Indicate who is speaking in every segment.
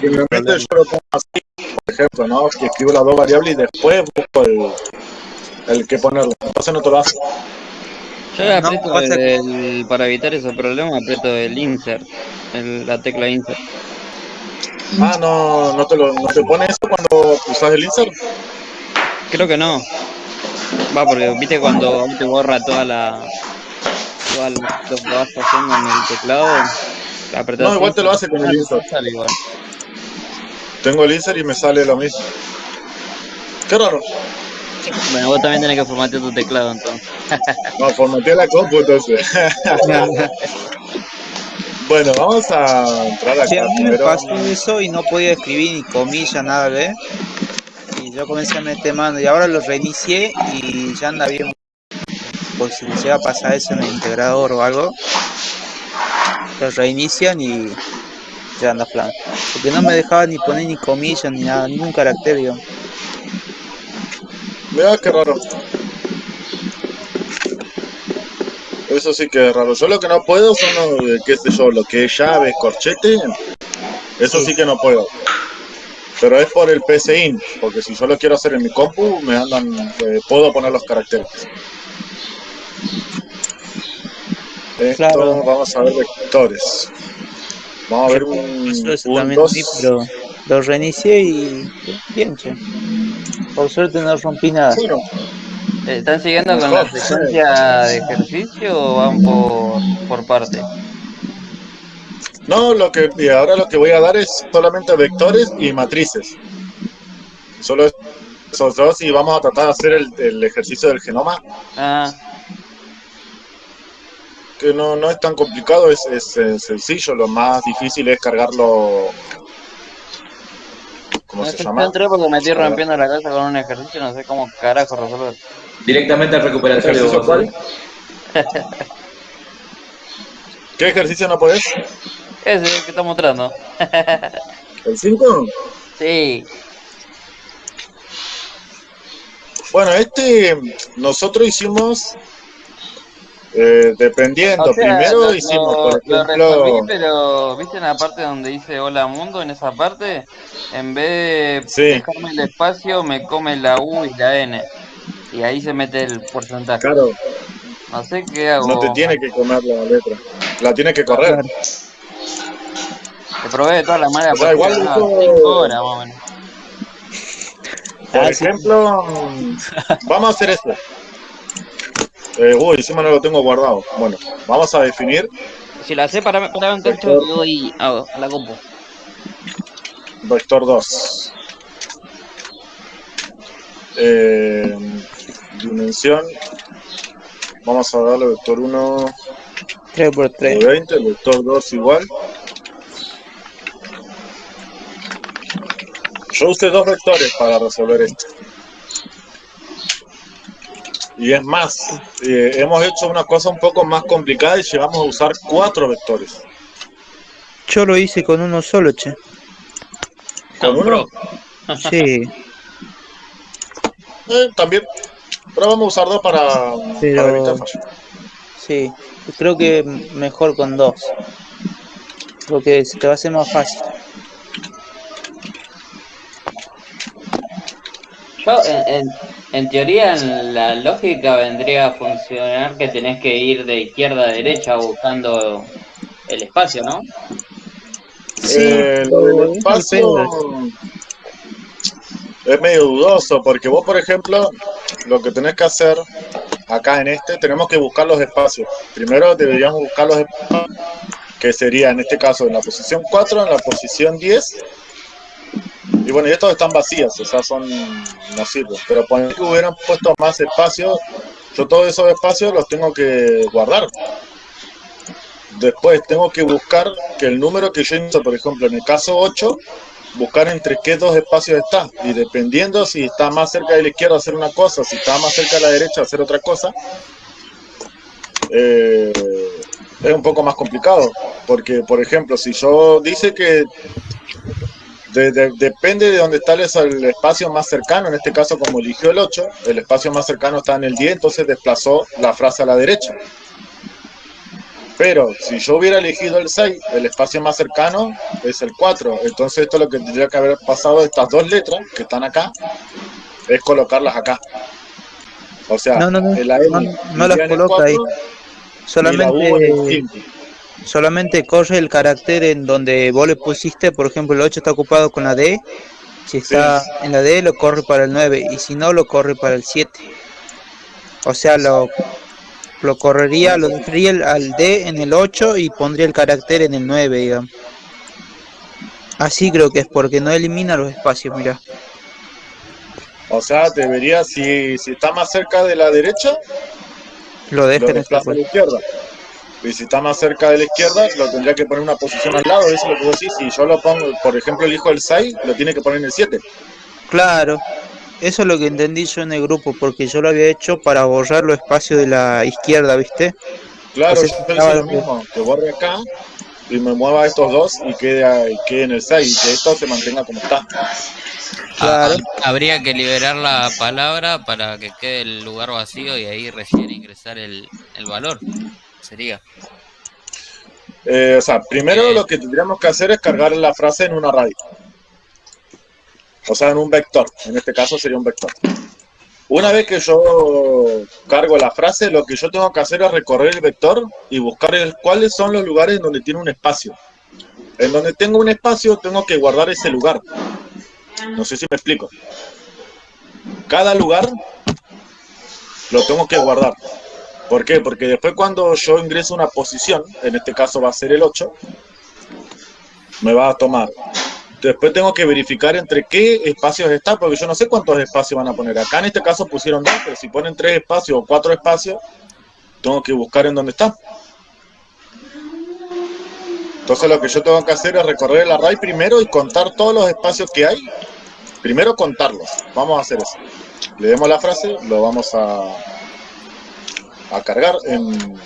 Speaker 1: Generalmente yo lo pongo así, por ejemplo, ¿no? Que escribo las dos variables y después busco el, el que ponerle. Entonces no te lo hace.
Speaker 2: Yo
Speaker 3: No,
Speaker 2: aprieto
Speaker 3: pasa-
Speaker 2: el- para evitar ese problema, aprieto el insert, el- la tecla insert.
Speaker 1: Ah, no, no te, lo, no te pone eso cuando usas el insert.
Speaker 2: Creo que no. Va, porque viste cuando te borra toda la. Toda la- lo que vas haciendo en el teclado. apretás
Speaker 1: No, igual te lo hace con el insert.
Speaker 2: sale igual.
Speaker 1: Tengo el insert y me sale lo mismo. Qué raro.
Speaker 2: Bueno, vos también tenés que formatear tu teclado entonces.
Speaker 1: No, formateé la compu entonces. bueno, vamos a entrar
Speaker 3: Sí,
Speaker 1: acá
Speaker 3: a mí me pasó eso y no podía escribir ni comillas, nada, ¿ves? Y yo comencé a meter mano y ahora lo reinicié y ya anda bien. Por si les llega a pasar eso en el integrador o algo, lo reinician y ya anda plan. Porque no me dejaba ni poner ni comillas ni nada, ningún carácter, digo.
Speaker 1: Mira qué raro. Eso sí que es raro. Yo lo que no puedo son, los, qué sé yo, lo que es llaves, corchete. Eso sí que no puedo. Pero es por el PCIN, porque si yo lo quiero hacer en mi compu, me andan, eh, puedo poner los caracteres. Esto,
Speaker 3: Claro.
Speaker 1: vamos a ver vectores. Vamos a ver un,
Speaker 3: eso
Speaker 1: dos.
Speaker 3: mí, pero lo reinicié y bien, che. Por suerte no rompí nada.
Speaker 1: Bueno,
Speaker 2: ¿Están siguiendo con la secuencia de ejercicio o van por, por parte?
Speaker 1: No, lo que y ahora lo que voy a dar es solamente vectores y matrices. Solo esos dos y vamos a tratar de hacer el, el ejercicio del genoma,
Speaker 2: Ah,
Speaker 1: que no, no es tan complicado, es, es, sencillo. Lo más difícil es cargarlo. ¿Cómo
Speaker 2: no
Speaker 1: se llama?
Speaker 2: entré porque me estoy rompiendo la cabeza con un ejercicio, no sé cómo carajo resolver.
Speaker 4: Directamente al recuperatorio.
Speaker 1: ¿Ejercicio
Speaker 4: vos,
Speaker 1: cuál? ¿Qué ejercicio no podés?
Speaker 2: Ese que está mostrando.
Speaker 1: ¿El 5?
Speaker 2: Sí.
Speaker 1: Bueno, este nosotros hicimos eh, dependiendo.
Speaker 2: O sea,
Speaker 1: Primero
Speaker 2: lo,
Speaker 1: hicimos,
Speaker 2: lo-
Speaker 1: por ejemplo.
Speaker 2: resolví, pero ¿viste en la parte donde dice hola mundo? En esa parte, en vez de
Speaker 1: Sí.
Speaker 2: dejarme el espacio, me come la U y la N. Y ahí se mete el porcentaje.
Speaker 1: Claro,
Speaker 2: No sé qué hago.
Speaker 1: no te tiene que comer la letra. La tiene que correr.
Speaker 2: Te probé de todas las maneras.
Speaker 1: O sea, igual
Speaker 2: no, horas más o menos.
Speaker 1: Por
Speaker 3: Ah, sí.
Speaker 1: ejemplo, vamos a hacer esto. Eh, uy, encima no lo tengo guardado. Bueno, vamos a definir
Speaker 2: Si la sé para, para un cacho, le doy a, a la compu.
Speaker 1: vector 2. Eh, dimensión. Vamos a darle vector 1
Speaker 3: 3 por
Speaker 1: de
Speaker 3: 3
Speaker 1: 20, el vector 2 igual. Yo usé dos vectores para resolver esto. Y es más, eh, hemos hecho una cosa un poco más complicada y llegamos a usar cuatro vectores.
Speaker 3: Yo lo hice con uno solo, che.
Speaker 1: ¿Con uno?
Speaker 3: Sí,
Speaker 1: Eh, también. Pero vamos a usar dos para,
Speaker 3: Pero-
Speaker 1: para evitar fallo.
Speaker 3: sí. Creo que mejor con dos. Porque se te va a hacer más fácil.
Speaker 2: Yo, en, en, en teoría, en la lógica vendría a funcionar que tenés que ir de izquierda a derecha buscando el espacio, ¿no?
Speaker 1: Eh, lo del
Speaker 3: es
Speaker 1: espacio
Speaker 3: depende.
Speaker 1: es medio dudoso porque vos, por ejemplo, lo que tenés que hacer acá en este, tenemos que buscar los espacios. Primero deberíamos buscar los espacios, que sería en este caso en la posición 4, en la posición 10. Y bueno, y estos están vacías, o sea, son no sirven. Pero poner que hubieran puesto más espacios, yo todos esos espacios los tengo que guardar. Después tengo que buscar que el número que yo hice, por ejemplo, en el caso 8, buscar entre qué dos espacios está. Y dependiendo si está más cerca de la izquierda hacer una cosa, si está más cerca de la derecha hacer otra cosa, eh, es un poco más complicado. Porque, por ejemplo, si yo dice que de- de- depende de dónde está el, el espacio más cercano, en este caso como eligió el 8, el espacio más cercano está en el 10, entonces desplazó la frase a la derecha. Pero si yo hubiera elegido el 6, el espacio más cercano es el 4. Entonces esto lo que tendría que haber pasado de estas dos letras que están acá es colocarlas acá. O sea,
Speaker 3: No, no, no, las
Speaker 1: el
Speaker 3: coloca ahí.
Speaker 1: 4 y la U en el
Speaker 3: Solamente,
Speaker 1: 5.
Speaker 3: Solamente corre el carácter en donde vos le pusiste, por ejemplo, el 8 está ocupado con la D. Si está en la D, lo corre para el 9. Y si no, lo corre para el 7. O sea, lo, lo correría, lo dejaría el- al D en el 8 y pondría el carácter en el 9, digamos. Así creo que es, porque no elimina los espacios, mira.
Speaker 1: O sea, debería, si, si está más cerca de la derecha,
Speaker 3: Lo deja en
Speaker 1: a la izquierda. Y si está más cerca de la izquierda, lo tendría que poner en una posición al lado. Eso es lo que vos decís. Si yo lo pongo, por ejemplo, elijo el 6, lo tiene que poner en el 7.
Speaker 3: Claro, eso es lo que entendí yo en el grupo, porque yo lo había hecho para borrar los espacios de la izquierda, ¿viste?
Speaker 1: Claro,
Speaker 3: sea,
Speaker 1: yo lo mismo. Que borre acá y me mueva estos dos y quede, ahí- quede en el 6. Y que esto se mantenga como está.
Speaker 3: Claro.
Speaker 2: Ah, habría que liberar la palabra para que quede el lugar vacío y ahí recién ingresar el, el valor. Sería.
Speaker 1: Eh, o sea, primero lo que tendríamos que hacer es cargar la frase en un array. O sea, en un vector. En este caso sería un vector. Una vez que yo cargo la frase, lo que yo tengo que hacer es recorrer el vector y buscar el- cuáles son los lugares donde tiene un espacio. En donde tengo un espacio, tengo que guardar ese lugar. No sé si me explico. Cada lugar lo tengo que guardar. ¿Por qué? Porque después cuando yo ingreso a una posición, en este caso va a ser el 8, me va a tomar. Después tengo que verificar entre qué espacios está, porque yo no sé cuántos espacios van a poner. Acá en este caso pusieron dos, pero si ponen tres espacios o cuatro espacios, tengo que buscar en dónde está. Entonces lo que yo tengo que hacer es recorrer el array primero y contar todos los espacios que hay. Primero contarlos. Vamos a hacer eso. Le demos la frase, lo vamos a, a cargar en,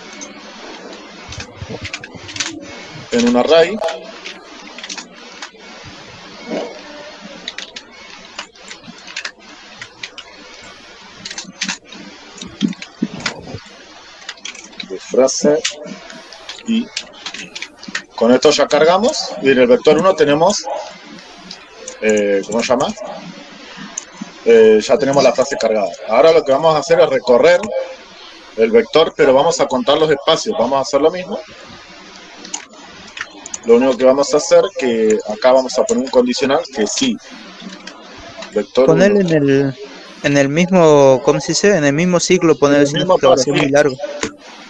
Speaker 1: en un array. De frase y con esto ya cargamos y en el vector 1 tenemos eh, ¿cómo se llama? Eh, ya tenemos la frase cargada. Ahora lo que vamos a hacer es recorrer el vector, pero vamos a contar los espacios. Vamos a hacer lo mismo. Lo único que vamos a hacer que acá vamos a poner un condicional que sí. Vector
Speaker 3: Poner
Speaker 1: 1.
Speaker 3: en el, en el mismo, ¿cómo se dice? En el mismo ciclo, poner
Speaker 1: el mismo para
Speaker 3: muy largo.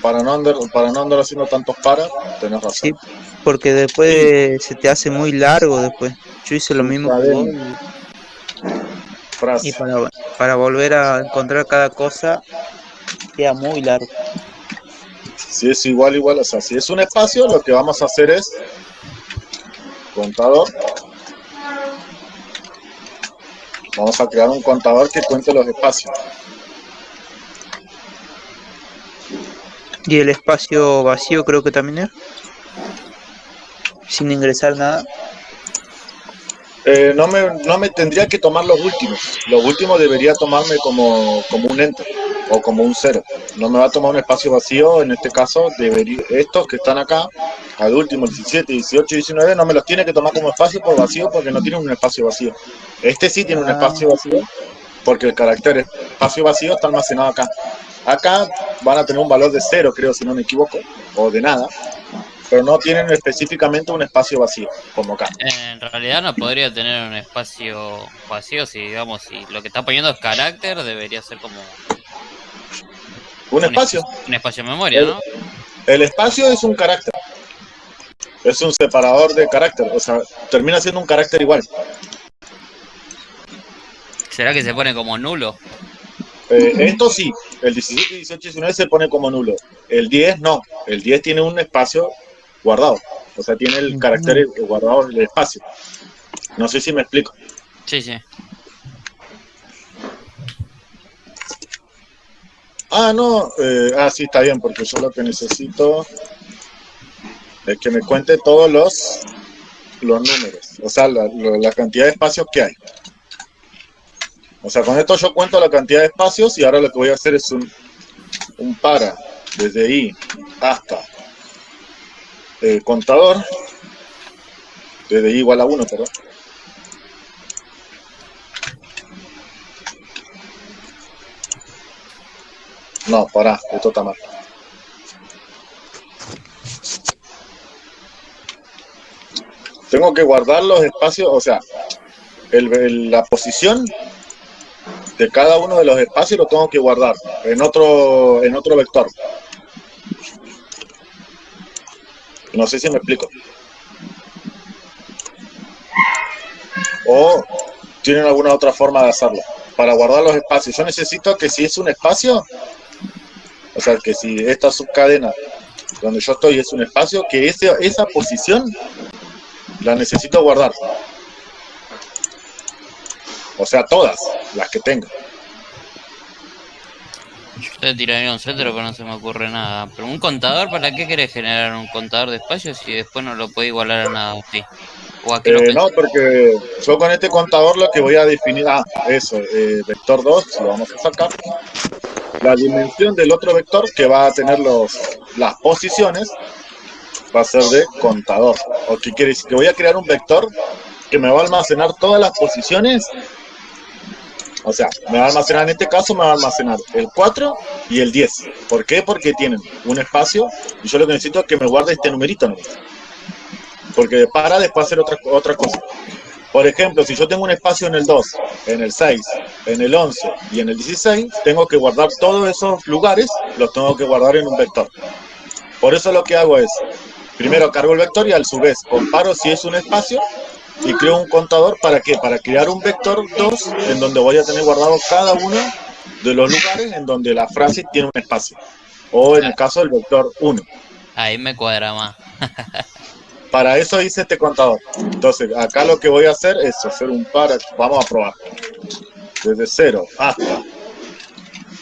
Speaker 1: Para no andar, para no andar haciendo tantos para, tenés razón.
Speaker 3: Sí, porque después se te hace muy largo después. Yo hice lo mismo y-
Speaker 1: Frase.
Speaker 3: y para, para volver a encontrar cada cosa queda muy largo.
Speaker 1: Si es igual, igual, o sea, si es un espacio, lo que vamos a hacer es contador. Vamos a crear un contador que cuente los espacios.
Speaker 3: Y el espacio vacío creo que también es. Sin ingresar nada.
Speaker 1: Eh, no, me, no me tendría que tomar los últimos. Los últimos debería tomarme como, como un enter o como un cero. No me va a tomar un espacio vacío. En este caso, debería, estos que están acá, al último, 17, 18, 19, no me los tiene que tomar como espacio por vacío porque no tienen un espacio vacío. Este sí tiene un
Speaker 3: Ah.
Speaker 1: espacio vacío porque el carácter espacio vacío está almacenado acá. Acá van a tener un valor de cero, creo, si no me equivoco, o de nada, pero no tienen específicamente un espacio vacío, como acá.
Speaker 2: En realidad no podría tener un espacio vacío si, digamos, si lo que está poniendo es carácter, debería ser como
Speaker 1: Un espacio.
Speaker 2: un espacio de memoria, ¿no?
Speaker 1: El espacio es un carácter. Es un separador de carácter. O sea, termina siendo un carácter igual.
Speaker 2: ¿Será que se pone como nulo?
Speaker 1: Eh, esto sí, el 17, 18 y 19 se pone como nulo. El 10 no. El 10 tiene un espacio guardado. O sea, tiene el carácter guardado en el espacio. No sé si me explico.
Speaker 2: Sí, sí.
Speaker 1: Ah, no. eh, ah, sí, está bien, porque yo lo que necesito es que me cuente todos los, los números. O sea, la, la- la cantidad de espacios que hay. O sea, con esto yo cuento la cantidad de espacios y ahora lo que voy a hacer es un, un para desde i hasta eh, contador, desde i igual a 1, perdón. No, pará, esto está mal. Tengo que guardar los espacios, o sea, el- la posición de cada uno de los espacios lo tengo que guardar en otro, en otro vector. No sé si me explico. O tienen alguna otra forma de hacerlo. Para guardar los espacios. Yo necesito que si es un espacio, o sea, que si esta subcadena donde yo estoy es un espacio, que ese, esa posición la necesito guardar. O sea, todas las que tenga.
Speaker 2: Yo te tiraría un centro, pero no se me ocurre nada. Pero un contador, ¿para qué querés generar un contador de espacios si después no lo puede igualar a nada? ¿O a qué lo
Speaker 1: Eh, no, porque yo con este contador lo que voy a definir, ah, eso, eh, vector 2, lo vamos a sacar. La dimensión del otro vector que va a tener los, las posiciones va a ser de contador. ¿O qué quiere decir? Que voy a crear un vector que me va a almacenar todas las posiciones. O sea, me va a almacenar en este caso, me va a almacenar el 4 y el 10. ¿Por qué? Porque tienen un espacio y yo lo que necesito es que me guarde este numerito. ¿no? Porque para después hacer otra, otra cosa. Por ejemplo, si yo tengo un espacio en el 2, en el 6, en el 11 y en el 16, tengo que guardar todos esos lugares, los tengo que guardar en un vector. Por eso lo que hago es, primero cargo el vector y a su vez comparo si es un espacio y creo un contador para qué? Para crear un vector 2 en donde voy a tener guardado cada uno de los lugares en donde la frase tiene un espacio. O en el caso del vector 1.
Speaker 2: Ahí me cuadra más.
Speaker 1: Para eso hice este contador. Entonces, acá lo que voy a hacer es hacer un par, vamos a probar. Desde 0 hasta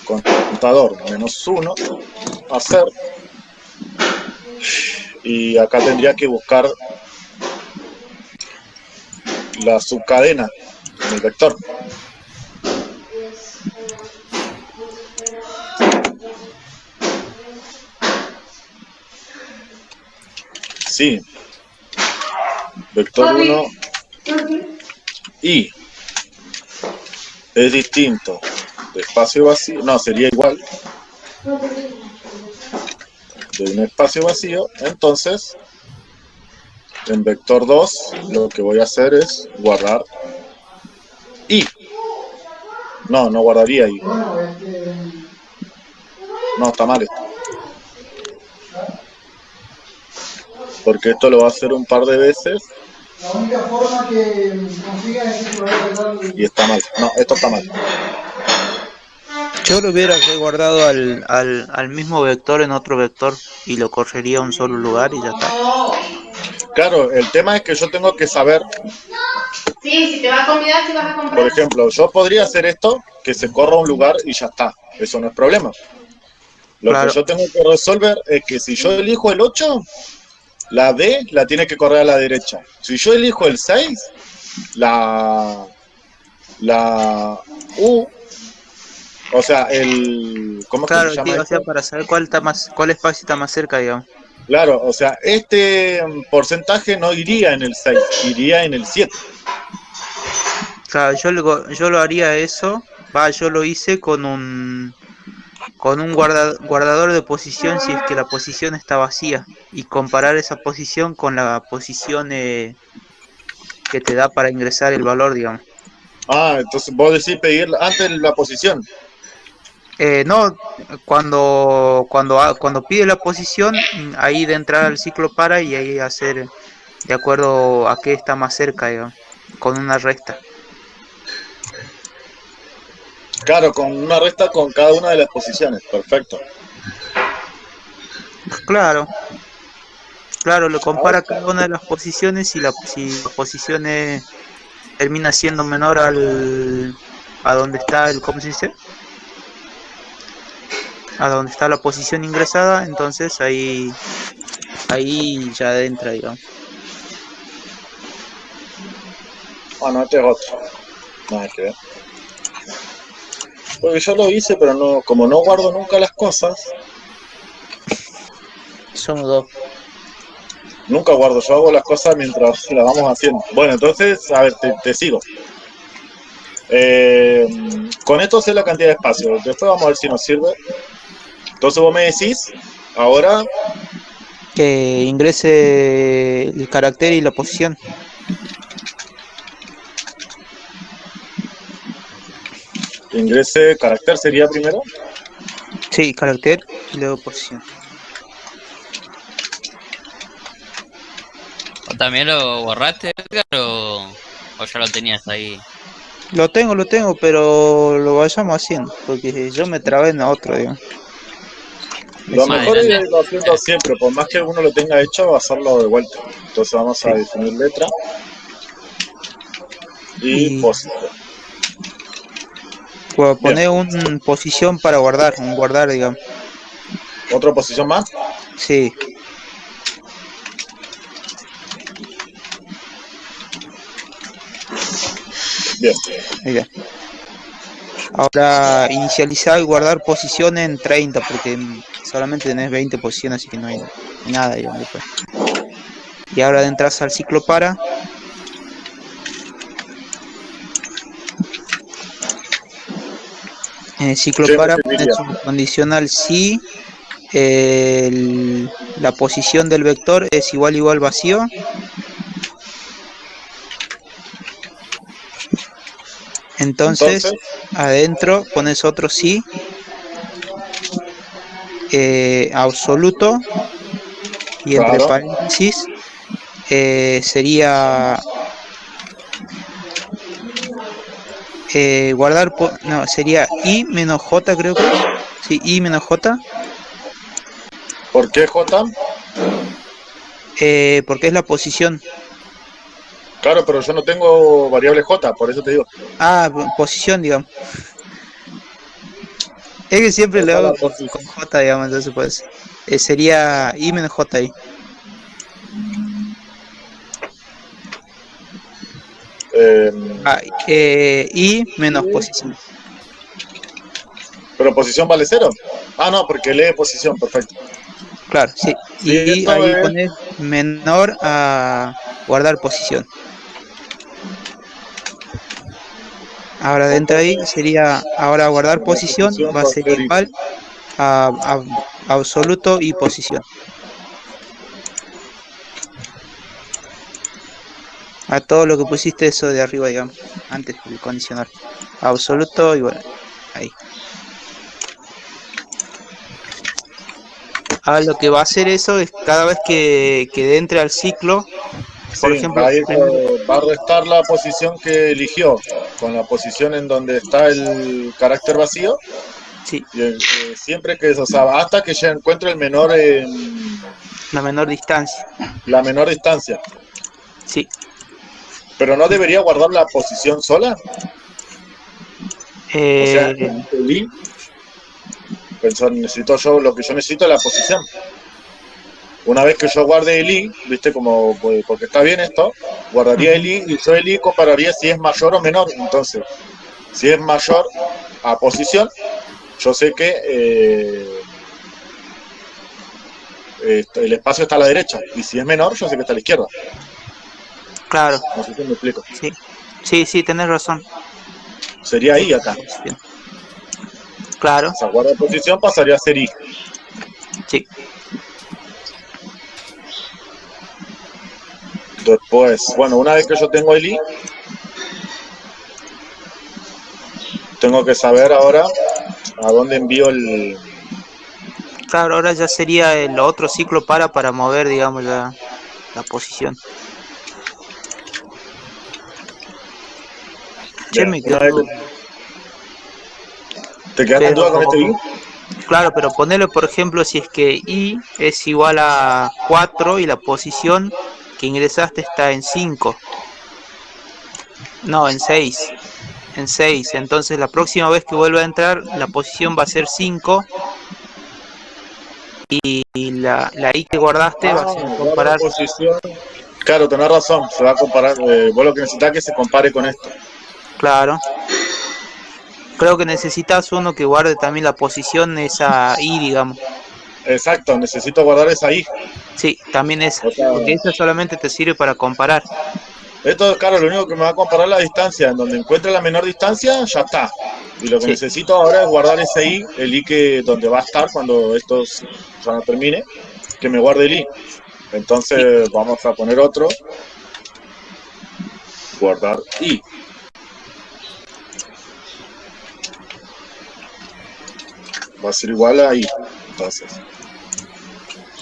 Speaker 1: contador menos 1, hacer. Y acá tendría que buscar la subcadena en el vector. Sí. Vector 1 y es distinto de espacio vacío, no, sería igual de un espacio vacío, entonces en vector 2 lo que voy a hacer es guardar y no, no guardaría y no, está mal esto. Porque esto lo va a hacer un par de veces.
Speaker 5: La única forma que es
Speaker 1: y está mal, no, esto está mal.
Speaker 3: Yo lo hubiera guardado al, al, al mismo vector en otro vector y lo correría a un solo lugar y ya está.
Speaker 1: Claro, el tema es que yo tengo que saber
Speaker 6: Sí, si te vas a convidar, si vas a comprar.
Speaker 1: Por ejemplo, yo podría hacer esto, que se corra a un lugar y ya está. Eso no es problema. Lo
Speaker 3: Claro.
Speaker 1: que yo tengo que resolver es que si yo elijo el 8, la D la tiene que correr a la derecha. Si yo elijo el 6, la, la U, o sea, el... ¿Cómo es que
Speaker 3: Claro,
Speaker 1: se llama
Speaker 3: o sea,
Speaker 1: esto?
Speaker 3: para saber cuál está más, cuál espacio está más cerca, digamos.
Speaker 1: Claro, o sea, este mm, porcentaje no iría en el 6, iría en el 7.
Speaker 3: Claro, yo lo, yo lo haría eso, va, yo lo hice con un con un guarda- guardador de posición si es que la posición está vacía y comparar esa posición con la posición eh, que te da para ingresar el valor, digamos.
Speaker 1: Ah, entonces vos decís pedir antes la posición.
Speaker 3: Eh, no, cuando cuando ha- cuando pide la posición, ahí de entrar al ciclo para y ahí hacer de acuerdo a qué está más cerca, digamos, con una resta.
Speaker 1: Claro, con una resta con cada una de las posiciones. Perfecto.
Speaker 3: Claro. Claro, lo compara cada una de las posiciones y la, si la posición es- termina siendo menor al a donde está el ¿cómo se dice? A donde está la posición ingresada, entonces ahí ahí ya entra, digamos.
Speaker 1: Bueno, este es otro. Nada que ver. Porque yo lo hice, pero no, como no guardo nunca las cosas,
Speaker 3: Somos dos.
Speaker 1: Nunca guardo, yo hago las cosas mientras las vamos haciendo. Bueno, entonces, a ver, te, te sigo. Eh, con esto sé la cantidad de espacio. Después vamos a ver si nos sirve. Entonces vos me decís, ahora,
Speaker 3: Que ingrese el carácter y la posición.
Speaker 1: ingrese carácter sería primero.
Speaker 3: Sí, carácter y luego posición.
Speaker 2: ¿O también lo borraste, Edgar, o, o ya lo tenías ahí?
Speaker 3: Lo tengo, lo tengo, pero lo vayamos haciendo, porque yo me trabé en otro, digamos.
Speaker 1: Lo mejor es irlo haciendo siempre, por más que alguno lo tenga hecho, hacerlo de vuelta. Entonces vamos a definir letra y
Speaker 3: Y-
Speaker 1: posición.
Speaker 3: Poner un posición para guardar, un guardar, digamos.
Speaker 1: ¿Otra posición más?
Speaker 3: Sí,
Speaker 1: Bien.
Speaker 3: mira. Ahora inicializar y guardar posición en 30, porque solamente tenés 20 posiciones, así que no hay, nada, digamos, después. Y ahora entras al ciclo para. En el ciclo
Speaker 1: ¿Qué
Speaker 3: para pones un condicional si el- la posición del vector es igual igual vacío. Entonces,
Speaker 1: Entonces,
Speaker 3: adentro pones otro sí eh, absoluto y entre paréntesis eh, sería eh, guardar no sería i menos j creo que es. sí i menos j
Speaker 1: ¿por qué J?
Speaker 3: eh, porque es la posición
Speaker 1: Claro, pero yo no tengo variable J, por eso te digo.
Speaker 3: ah po- posición digamos es que siempre le hago con, j digamos entonces pues eh, sería i menos j ahí
Speaker 1: Eh,
Speaker 3: Ah, eh, y menos posición.
Speaker 1: pero posición vale cero. Ah, no, porque lee posición, perfecto.
Speaker 3: Claro, sí. Y ahí poner menor a guardar posición. Ahora dentro de ahí sería, ahora guardar posición va a ser
Speaker 1: ser
Speaker 3: igual a, a- absoluto y posición. A todo lo que pusiste eso de arriba, digamos, antes del condicional. Absoluto y bueno, ahí. Ahora lo que va a hacer eso es cada vez que, que entre al ciclo, por ejemplo,
Speaker 1: va a, ir,
Speaker 3: primero-
Speaker 1: va a restar la posición que eligió con la posición en donde está el carácter vacío.
Speaker 3: sí,
Speaker 1: Y eh, siempre que, o sea, hasta que ya encuentre el menor, eh,
Speaker 3: la menor distancia.
Speaker 1: la menor distancia.
Speaker 3: Sí,
Speaker 1: Pero no debería guardar la posición sola. O sea,
Speaker 3: eh,
Speaker 1: el i, pensó, necesito yo, lo que yo necesito es la posición. Una vez que yo guarde el i, viste como, pues, porque está bien esto, guardaría el i y yo el i compararía si es mayor o menor. Entonces, si es mayor a posición, yo sé que eh, el espacio está a la derecha. Y si es menor, yo sé que está a la izquierda.
Speaker 3: claro,
Speaker 1: No sé si me explico.
Speaker 3: sí, sí, sí, tenés razón.
Speaker 1: Sería i acá.
Speaker 3: Bien. Claro,
Speaker 1: O sea, guarda posición pasaría a ser i.
Speaker 3: sí,
Speaker 1: Después, bueno, una vez que yo tengo el i, tengo que saber ahora a dónde envío el...
Speaker 3: claro, ahora ya sería el otro ciclo para para mover, digamos, la, la posición. Che,
Speaker 1: Bien,
Speaker 3: me
Speaker 1: una
Speaker 3: quedó-
Speaker 1: vez que- ¿Te quedaste en duda con este i?
Speaker 3: Claro, pero ponele por ejemplo si es que i es igual a 4 y la posición que ingresaste está en 5. No, en 6. En 6. Entonces la próxima vez que vuelva a entrar la posición va a ser 5 y la, la i que guardaste va a
Speaker 1: Ah,
Speaker 3: ser
Speaker 1: guarda
Speaker 3: comparar.
Speaker 1: posición. Claro, tenés razón, se va a comparar, eh, vos lo que necesitas es que se compare con esto.
Speaker 3: Claro. Creo que necesitas uno que guarde también la posición esa i, digamos.
Speaker 1: Exacto, necesito guardar esa i.
Speaker 3: Sí, también es,
Speaker 1: O sea-
Speaker 3: porque eso solamente te sirve para comparar.
Speaker 1: Esto, claro, lo único que me va a comparar la distancia. En donde encuentre la menor distancia, ya está. Y lo que
Speaker 3: Sí.
Speaker 1: necesito ahora es guardar ese i, el i que donde va a estar cuando esto ya no termine, que me guarde el i. Entonces vamos a poner otro. Guardar i. Va a ser igual a i. Entonces.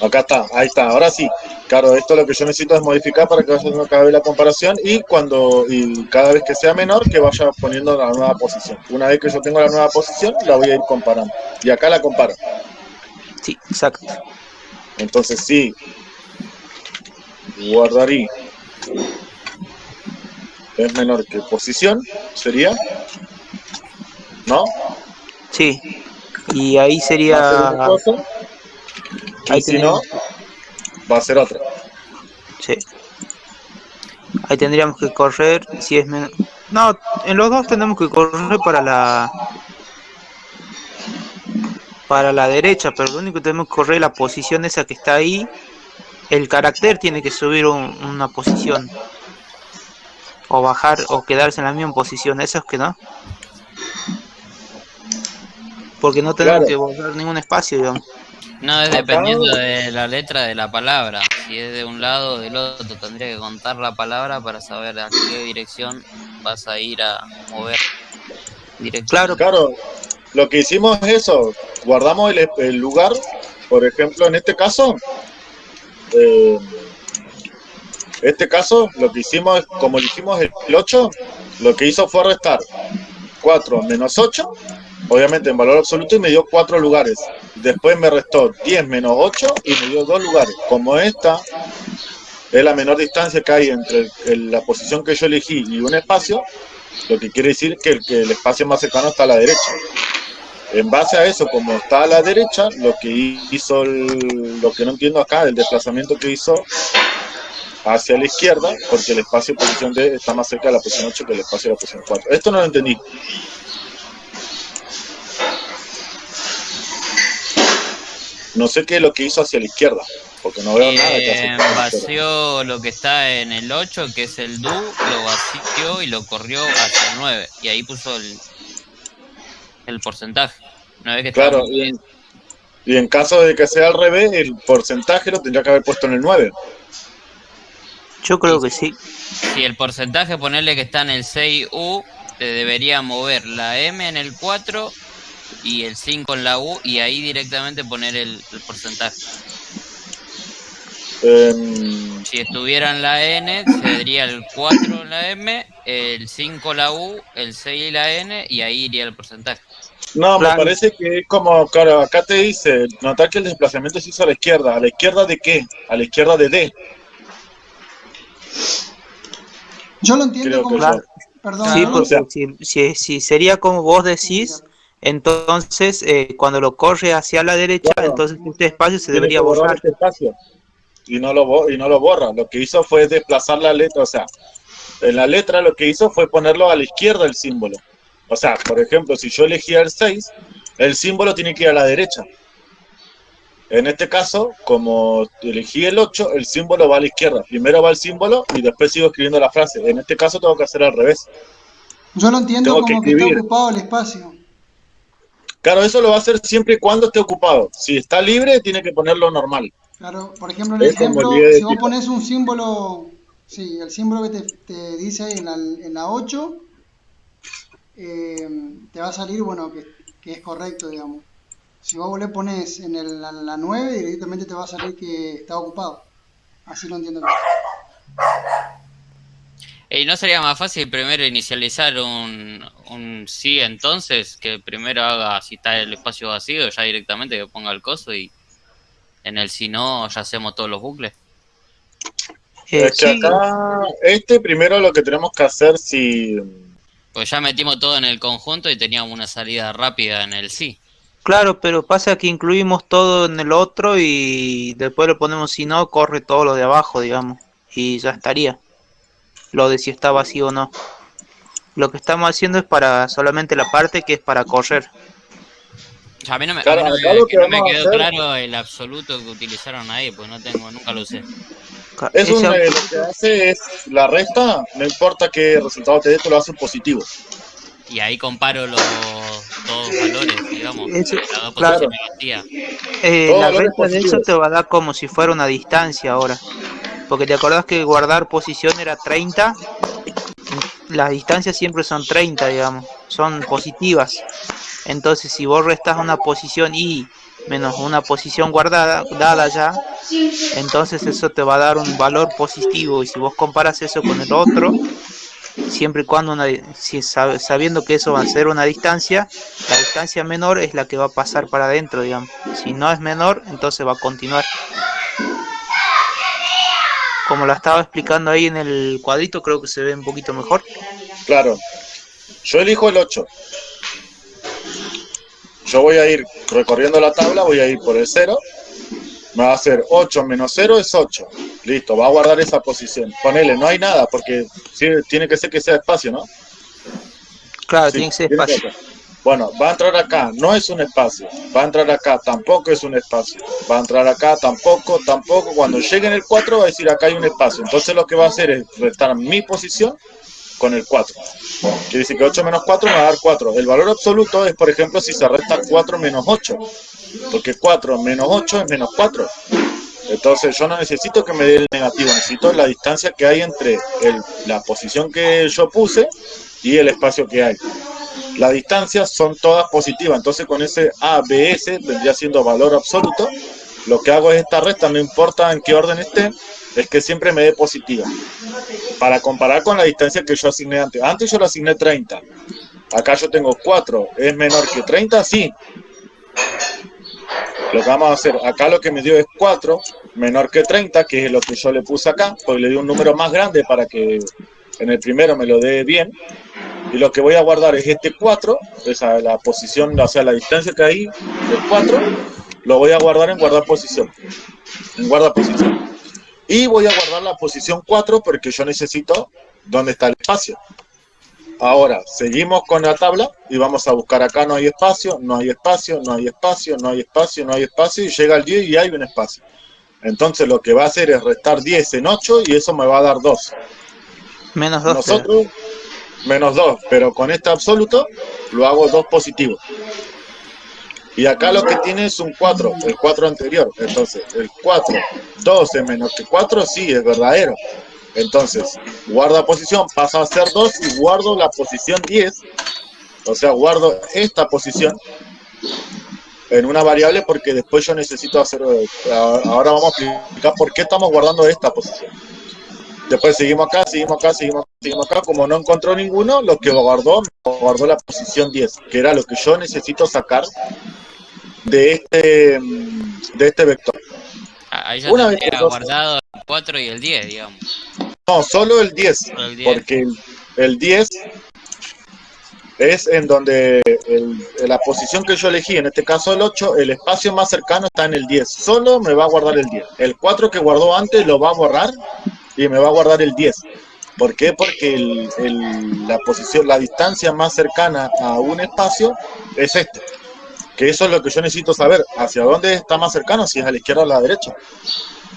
Speaker 1: Acá está, ahí está, ahora sí. Claro, esto lo que yo necesito es modificar para que vaya haciendo cada vez la comparación y cuando y cada vez que sea menor que vaya poniendo la nueva posición. Una vez que yo tengo la nueva posición, la voy a ir comparando. Y acá la comparo.
Speaker 3: Sí, exacto.
Speaker 1: Entonces sí, guardar i es menor que posición, sería, ¿no?
Speaker 3: Sí. Y ahí sería... Ahí
Speaker 1: y si no, va a ser otra.
Speaker 3: Sí. Ahí tendríamos que correr si es menos... No, en los dos tenemos que correr para la... Para la derecha, pero lo único que tenemos que correr es la posición esa que está ahí. El carácter tiene que subir un- una posición. O bajar o quedarse en la misma posición. Eso es que no. Porque no tenemos
Speaker 1: Claro.
Speaker 3: que borrar ningún espacio, digamos.
Speaker 2: No, es dependiendo de la letra de la palabra. Si es de un lado o del otro, tendría que contar la palabra para saber a qué dirección vas a ir a mover. Dirección.
Speaker 3: Claro,
Speaker 1: Claro, lo que hicimos es eso, guardamos el, el lugar, por ejemplo, en este caso, eh, este caso, lo que hicimos, es, como elegimos el 8, lo que hizo fue restar 4 menos 8, obviamente en valor absoluto, y me dio 4 lugares. Después me restó 10 menos 8 y me dio 2 lugares. Como esta es la menor distancia que hay entre la posición que yo elegí y un espacio, lo que quiere decir que el, que el espacio más cercano está a la derecha. En base a eso, como está a la derecha, lo que hizo, lo que no entiendo acá, el desplazamiento que hizo hacia la izquierda, porque el espacio de posición D está más cerca de la posición 8 que el espacio de la posición 4. Esto no lo entendí. No sé qué es lo que hizo hacia la izquierda, porque no veo nada que hace
Speaker 2: Eh, vació lo que está en el 8, que es el do, lo vació y lo corrió hacia el 9. Y ahí puso el, el porcentaje. Una vez que
Speaker 1: Claro, y
Speaker 2: bien.
Speaker 1: en, y en caso de que sea al revés, el porcentaje lo tendría que haber puesto en el 9.
Speaker 3: yo creo que sí.
Speaker 2: Si el porcentaje, ponerle que está en el 6U, te debería mover la M en el 4 y el 5 en la U y ahí directamente poner el, el porcentaje.
Speaker 1: Em,
Speaker 2: Si estuviera en la N, sería el 4 en la M, el 5 la U, el 6 la N y ahí iría el porcentaje.
Speaker 1: no, me parece que es como, claro, acá te dice, notar que el desplazamiento se hizo a la izquierda. ¿A la izquierda de qué? A la izquierda de D.
Speaker 5: Yo lo entiendo
Speaker 1: Creo
Speaker 5: como... Perdón,
Speaker 3: Sí,
Speaker 5: ¿no?
Speaker 3: porque
Speaker 1: sea-
Speaker 3: si, si, si sería como vos decís, entonces eh, cuando lo corre hacia la derecha,
Speaker 1: Claro.
Speaker 3: entonces este espacio se
Speaker 1: Tiene
Speaker 3: debería
Speaker 1: que borrar
Speaker 3: borrar.
Speaker 1: este espacio. Y no, lo, y no lo borra. Lo que hizo fue desplazar la letra. O sea, en la letra lo que hizo fue ponerlo a la izquierda el símbolo. O sea, por ejemplo, si yo elegía el 6, el símbolo tiene que ir a la derecha. En este caso, como elegí el 8, el símbolo va a la izquierda. Primero va el símbolo y después sigo escribiendo la frase. En este caso tengo que hacer al revés.
Speaker 5: Yo lo entiendo
Speaker 1: Tengo que
Speaker 5: como que, está
Speaker 1: escribir.
Speaker 5: ocupado el espacio.
Speaker 1: Claro, eso lo va a hacer siempre y cuando esté ocupado. Si está libre, tiene que ponerlo normal.
Speaker 5: Claro, por ejemplo, en el ejemplo, si vos pones un símbolo, sí, el símbolo que te, te dice en la, en la 8, eh, te va a salir, bueno, que, que es correcto, digamos. Si vos le pones en el, la, la 9, directamente te va a salir que está ocupado. Así lo entiendo. yo.
Speaker 2: ¿Y no sería más fácil primero inicializar un, un sí entonces? Que primero haga si está el espacio vacío, ya directamente que ponga el coso y en el si no ya hacemos todos los bucles.
Speaker 3: Eh,
Speaker 1: es que
Speaker 3: sí,
Speaker 1: acá, este primero lo que tenemos que hacer si...
Speaker 2: Pues ya metimos todo en el conjunto y teníamos una salida rápida en el sí.
Speaker 3: claro, pero pasa que incluimos todo en el otro y después le ponemos si no, corre todo lo de abajo, digamos, y ya estaría. Lo de si está vacío o no. Lo que estamos haciendo es para solamente la parte que es para correr.
Speaker 2: A mí no me, a
Speaker 1: Claro,
Speaker 2: mí no
Speaker 1: acá
Speaker 2: me-
Speaker 1: lo que
Speaker 2: no me
Speaker 1: vamos a
Speaker 2: quedó
Speaker 1: hacer-
Speaker 2: claro el absoluto que utilizaron ahí, pues no tengo, nunca lo usé.
Speaker 1: Es un, eh, lo que hace es la resta, no importa qué resultado te dé, te lo hace positivo.
Speaker 2: Y ahí comparo los dos valores, digamos, dos
Speaker 3: claro.
Speaker 2: posiciones vacías.
Speaker 3: eh, la resta de eso te va a dar como si fuera una distancia ahora. Porque te acordás que guardar posición era 30. Las distancias siempre son 30, digamos. Son positivas. Entonces, si vos restás una posición y menos una posición guardada, dada ya, entonces eso te va a dar un valor positivo. Y si vos comparas eso con el otro, siempre y cuando una, sabiendo que eso va a ser una distancia, la distancia menor es la que va a pasar para adentro, digamos. Si no es menor, entonces va a continuar. Como la estaba explicando ahí en el cuadrito, creo que se ve un poquito mejor.
Speaker 1: Claro. Yo elijo el 8. Yo voy a ir recorriendo la tabla, voy a ir por el 0. Me va a hacer 8 menos 0 es 8. Listo, va a guardar esa posición. Ponele, no hay nada, porque sí, tiene que ser que sea espacio, ¿no?
Speaker 3: Claro,
Speaker 1: Sí,
Speaker 3: tiene que ser
Speaker 1: que
Speaker 3: espacio.
Speaker 1: Bueno, va a entrar acá, no es un espacio. Va a entrar acá, tampoco es un espacio. Va a entrar acá, tampoco, tampoco. Cuando llegue en el 4 va a decir acá hay un espacio. Entonces lo que va a hacer es restar mi posición con el 4. Quiere decir que 8 menos 4 me va a dar 4. El valor absoluto es, por ejemplo, si se resta 4 menos 8. Porque 4 menos 8 es menos 4. Entonces yo no necesito que me dé el negativo, necesito la distancia que hay entre la posición que yo puse y el espacio que hay. Las distancias son todas positivas, entonces con ese ABS vendría siendo valor absoluto. Lo que hago es esta resta, no importa en qué orden esté, es que siempre me dé positiva. Para comparar con la distancia que yo asigné antes. Antes yo lo asigné 30. Acá yo tengo 4. ¿Es menor que 30? Sí. Lo que vamos a hacer, acá lo que me dio es 4, menor que 30, que es lo que yo le puse acá, porque le di un número más grande para que en el primero me lo dé bien. Y lo que voy a guardar es este 4, esa la posición, o sea, la distancia que hay del 4, lo voy a guardar en guardar posición. En guardar posición. Y voy a guardar la posición 4 porque yo necesito dónde está el espacio. Ahora, seguimos con la tabla y vamos a buscar acá no hay espacio, no hay espacio, no hay espacio, no hay espacio, no hay espacio y llega el 10 y hay un espacio. Entonces lo que va a hacer es restar 10 en 8 y eso me va a dar 2.
Speaker 3: Menos 2.
Speaker 1: Nosotros, menos 2, pero con este absoluto lo hago 2 positivo. Y acá lo que tiene es un 4, el 4 anterior. Entonces, el 4, 12 menos que 4, sí, es verdadero. Entonces, guarda posición, pasa a ser 2 y guardo la posición 10. O sea, guardo esta posición en una variable porque después yo necesito hacer... eh, Ahora vamos a explicar por qué estamos guardando esta posición. Después seguimos acá, seguimos acá, seguimos, seguimos acá. Como no encontró ninguno, lo que guardó, guardó la posición 10, que era lo que yo necesito sacar de este, de este vector.
Speaker 2: Ah, Ahí ya
Speaker 1: Una vez que
Speaker 2: guardado el 4 y el 10, digamos.
Speaker 1: No, solo el 10,
Speaker 2: Solo el 10.
Speaker 1: porque el, el 10 es en donde el- la posición que yo elegí, en este caso el 8, el espacio más cercano está en el 10. Solo me va a guardar el 10. El 4 que guardó antes lo va a borrar y me va a guardar el 10. ¿Por qué? Porque la posición, la distancia más cercana a un espacio es este. Que eso es lo que yo necesito saber. ¿Hacia dónde está más cercano? Si es a la izquierda o a la derecha.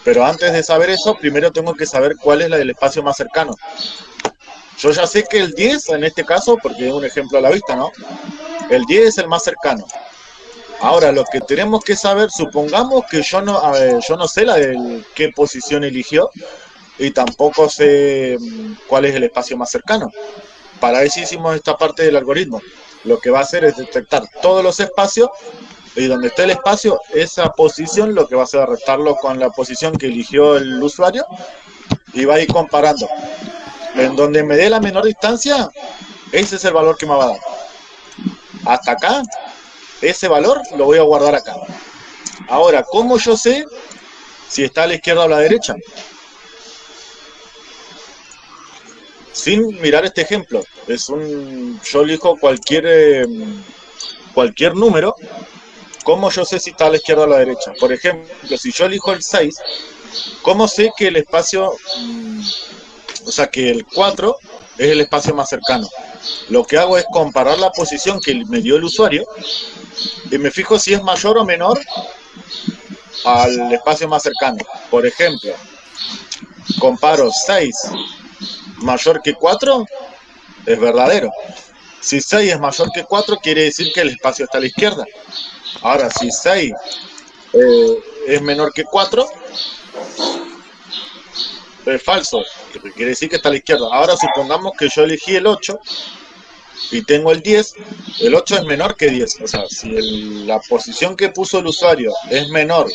Speaker 1: Pero antes de saber eso, primero tengo que saber cuál es la del espacio más cercano. Yo ya sé que el 10, en este caso, porque es un ejemplo a la vista, ¿no? El 10 es el más cercano. Ahora, lo que tenemos que saber, supongamos que yo no, yo no sé la de qué posición eligió y tampoco sé mm, cuál es el espacio más cercano. Para eso hicimos esta parte del algoritmo. Lo que va a hacer es detectar todos los espacios y donde esté el espacio, esa posición lo que va a hacer es restarlo con la posición que eligió el usuario y va a ir comparando. En donde me dé la menor distancia, ese es el valor que me va a dar. Hasta acá, ese valor lo voy a guardar acá. Ahora, ¿cómo yo sé si está a la izquierda o a la derecha? Sin mirar este ejemplo. Es un, yo elijo cualquier, eh, cualquier número. ¿Cómo yo sé si está a la izquierda o a la derecha? Por ejemplo, si yo elijo el 6, ¿cómo sé que el espacio, mm, o sea, que el 4 es el espacio más cercano? Lo que hago es comparar la posición que me dio el usuario y me fijo si es mayor o menor al espacio más cercano. Por ejemplo, comparo 6 mayor que 4, es verdadero. Si 6 es mayor que 4, quiere decir que el espacio está a la izquierda. Ahora, si 6 eh, es menor que 4, es falso, quiere decir que está a la izquierda. Ahora supongamos que yo elegí el 8 y tengo el 10, el 8 es menor que 10. O sea, si el- la posición que puso el usuario es menor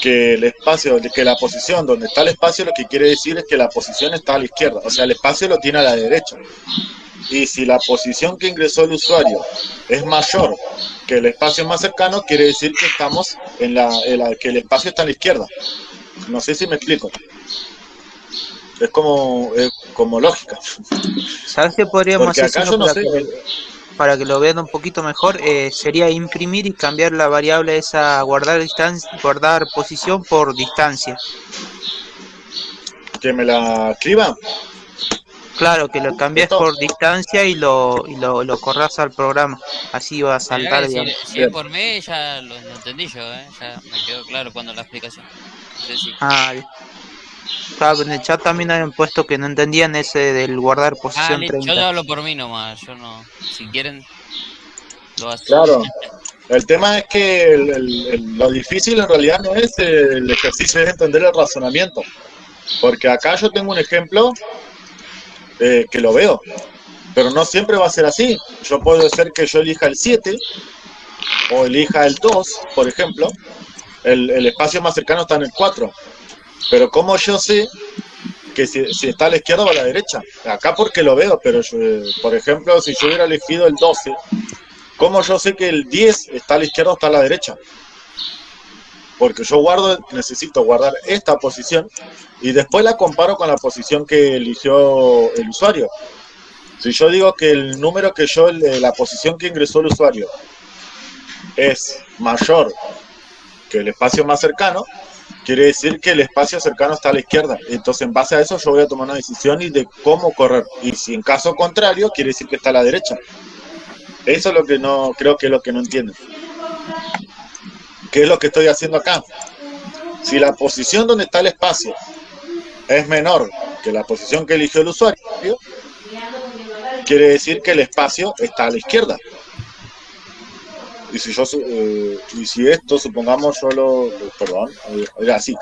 Speaker 1: que el espacio, que la posición donde está el espacio, lo que quiere decir es que la posición está a la izquierda. O sea, el espacio lo tiene a la derecha. Y si la posición que ingresó el usuario es mayor que el espacio más cercano, quiere decir que estamos en la, en la- que el espacio está a la izquierda. No sé si me explico. Es como, es como lógica.
Speaker 3: ¿Sabes qué podríamos
Speaker 1: Porque
Speaker 3: hacer
Speaker 1: acá yo no sé.
Speaker 3: Para que lo vean un poquito mejor? Eh, sería imprimir y cambiar la variable esa guardar distancia, guardar posición por distancia.
Speaker 1: Que me la escriba.
Speaker 3: Claro, que lo cambies por distancia y lo, y lo, lo corras al programa. Así va a saltar, digamos.
Speaker 2: si, si es por mí, ya lo, lo entendí yo, ¿eh? Ya me quedó claro cuando la explicación. No sé si-
Speaker 3: Ah, bien. Claro, en el chat también habían puesto que no entendían ese del guardar
Speaker 2: Ah,
Speaker 3: posición
Speaker 2: yo
Speaker 3: 30.
Speaker 2: te hablo por mí nomás, yo no. Si quieren, lo hacen.
Speaker 1: Claro. El tema es que el- el- el- lo difícil en realidad no es el ejercicio, es entender el razonamiento. Porque acá yo tengo un ejemplo eh, que lo veo, pero no siempre va a ser así. Yo puedo ser que yo elija el 7 o elija el 2, por ejemplo. El, el espacio más cercano está en el 4. Pero como yo sé que si, está a la izquierda o a la derecha? Acá porque lo veo, pero yo, eh, por ejemplo, si yo hubiera elegido el 12, ¿Cómo yo sé que el 10 está a la izquierda o está a la derecha? Porque yo guardo, necesito guardar esta posición y después la comparo con la posición que eligió el usuario. Si yo digo que el número que yo, la posición que ingresó el usuario es mayor que el espacio más cercano, quiere decir que el espacio cercano está a la izquierda. Entonces, en base a eso, yo voy a tomar una decisión y de cómo correr. Y si en caso contrario, quiere decir que está a la derecha. Eso es lo que no, creo que es lo que no entienden. ¿Qué es lo que estoy haciendo acá? Si la posición donde está el espacio es menor que la posición que eligió el usuario, quiere decir que el espacio está a la izquierda. Y si yo, eh, y si esto, supongamos yo lo, perdón, eh, era así.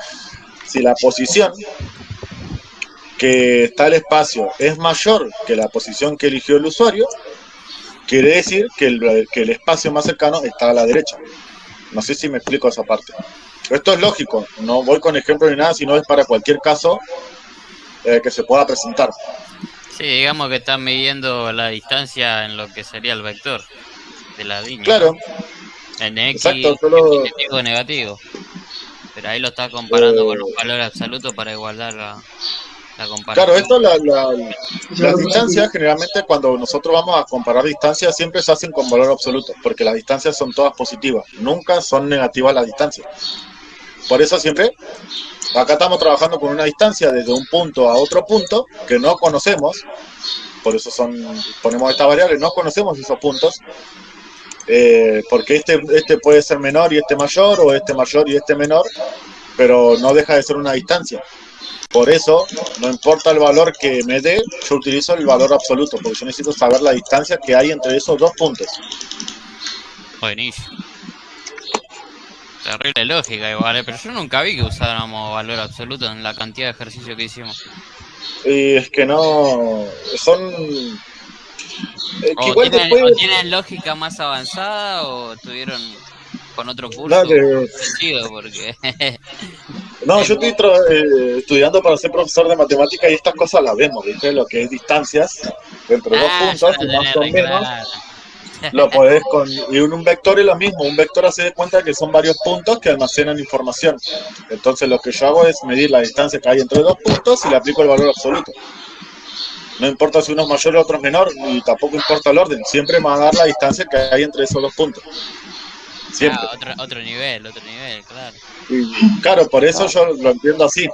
Speaker 1: Si la posición que está el espacio es mayor que la posición que eligió el usuario, quiere decir que el, que el espacio más cercano está a la derecha. No sé si me explico esa parte. Esto es lógico, no voy con ejemplo ni nada, sino es para cualquier caso eh, que se pueda presentar.
Speaker 2: Sí, digamos que están midiendo la distancia en lo que sería el vector de la línea.
Speaker 1: Claro,
Speaker 2: En X,
Speaker 1: Exacto, solo-
Speaker 2: positivo negativo. Pero ahí lo está comparando
Speaker 1: Eh,
Speaker 2: con un valor absoluto para igualar la, la comparación.
Speaker 1: claro, esto, la, la- las distancias, generalmente cuando nosotros vamos a comparar distancias, siempre se hacen con valor absoluto, porque las distancias son todas positivas, nunca son negativas las distancias. Por eso siempre, acá estamos trabajando con una distancia desde un punto a otro punto que no conocemos, por eso son ponemos esta variable, no conocemos esos puntos, eh, porque este, este puede ser menor y este mayor, o este mayor y este menor, pero no deja de ser una distancia. Por eso, no importa el valor que me dé, yo utilizo el valor absoluto, porque yo necesito saber la distancia que hay entre esos dos puntos.
Speaker 2: Buenísimo. Terrible lógica igual, eh, pero yo nunca vi que usáramos valor absoluto en la cantidad de ejercicios que hicimos.
Speaker 1: Y es que no, son... eh, que
Speaker 2: O
Speaker 1: igual
Speaker 2: tienen,
Speaker 1: después-
Speaker 2: o tienen lógica más avanzada o estuvieron con otro curso
Speaker 1: No, que-
Speaker 2: parecido, porque
Speaker 1: No, yo estoy eh, estudiando para ser profesor de matemática y estas cosas las vemos, ¿viste? Lo que es distancias entre dos
Speaker 2: Ah,
Speaker 1: puntos,
Speaker 2: ya
Speaker 1: y más o menos, lo podés con... Y un, un vector es lo mismo, un vector hace de cuenta que son varios puntos que almacenan información. Entonces lo que yo hago es medir la distancia que hay entre dos puntos y le aplico el valor absoluto. No importa si uno es mayor o otro es menor, y tampoco importa el orden, siempre me va a dar la distancia que hay entre esos dos puntos. Siempre.
Speaker 2: Ah, otro, otro nivel, otro nivel, claro.
Speaker 1: Y claro, por eso yo lo entiendo así.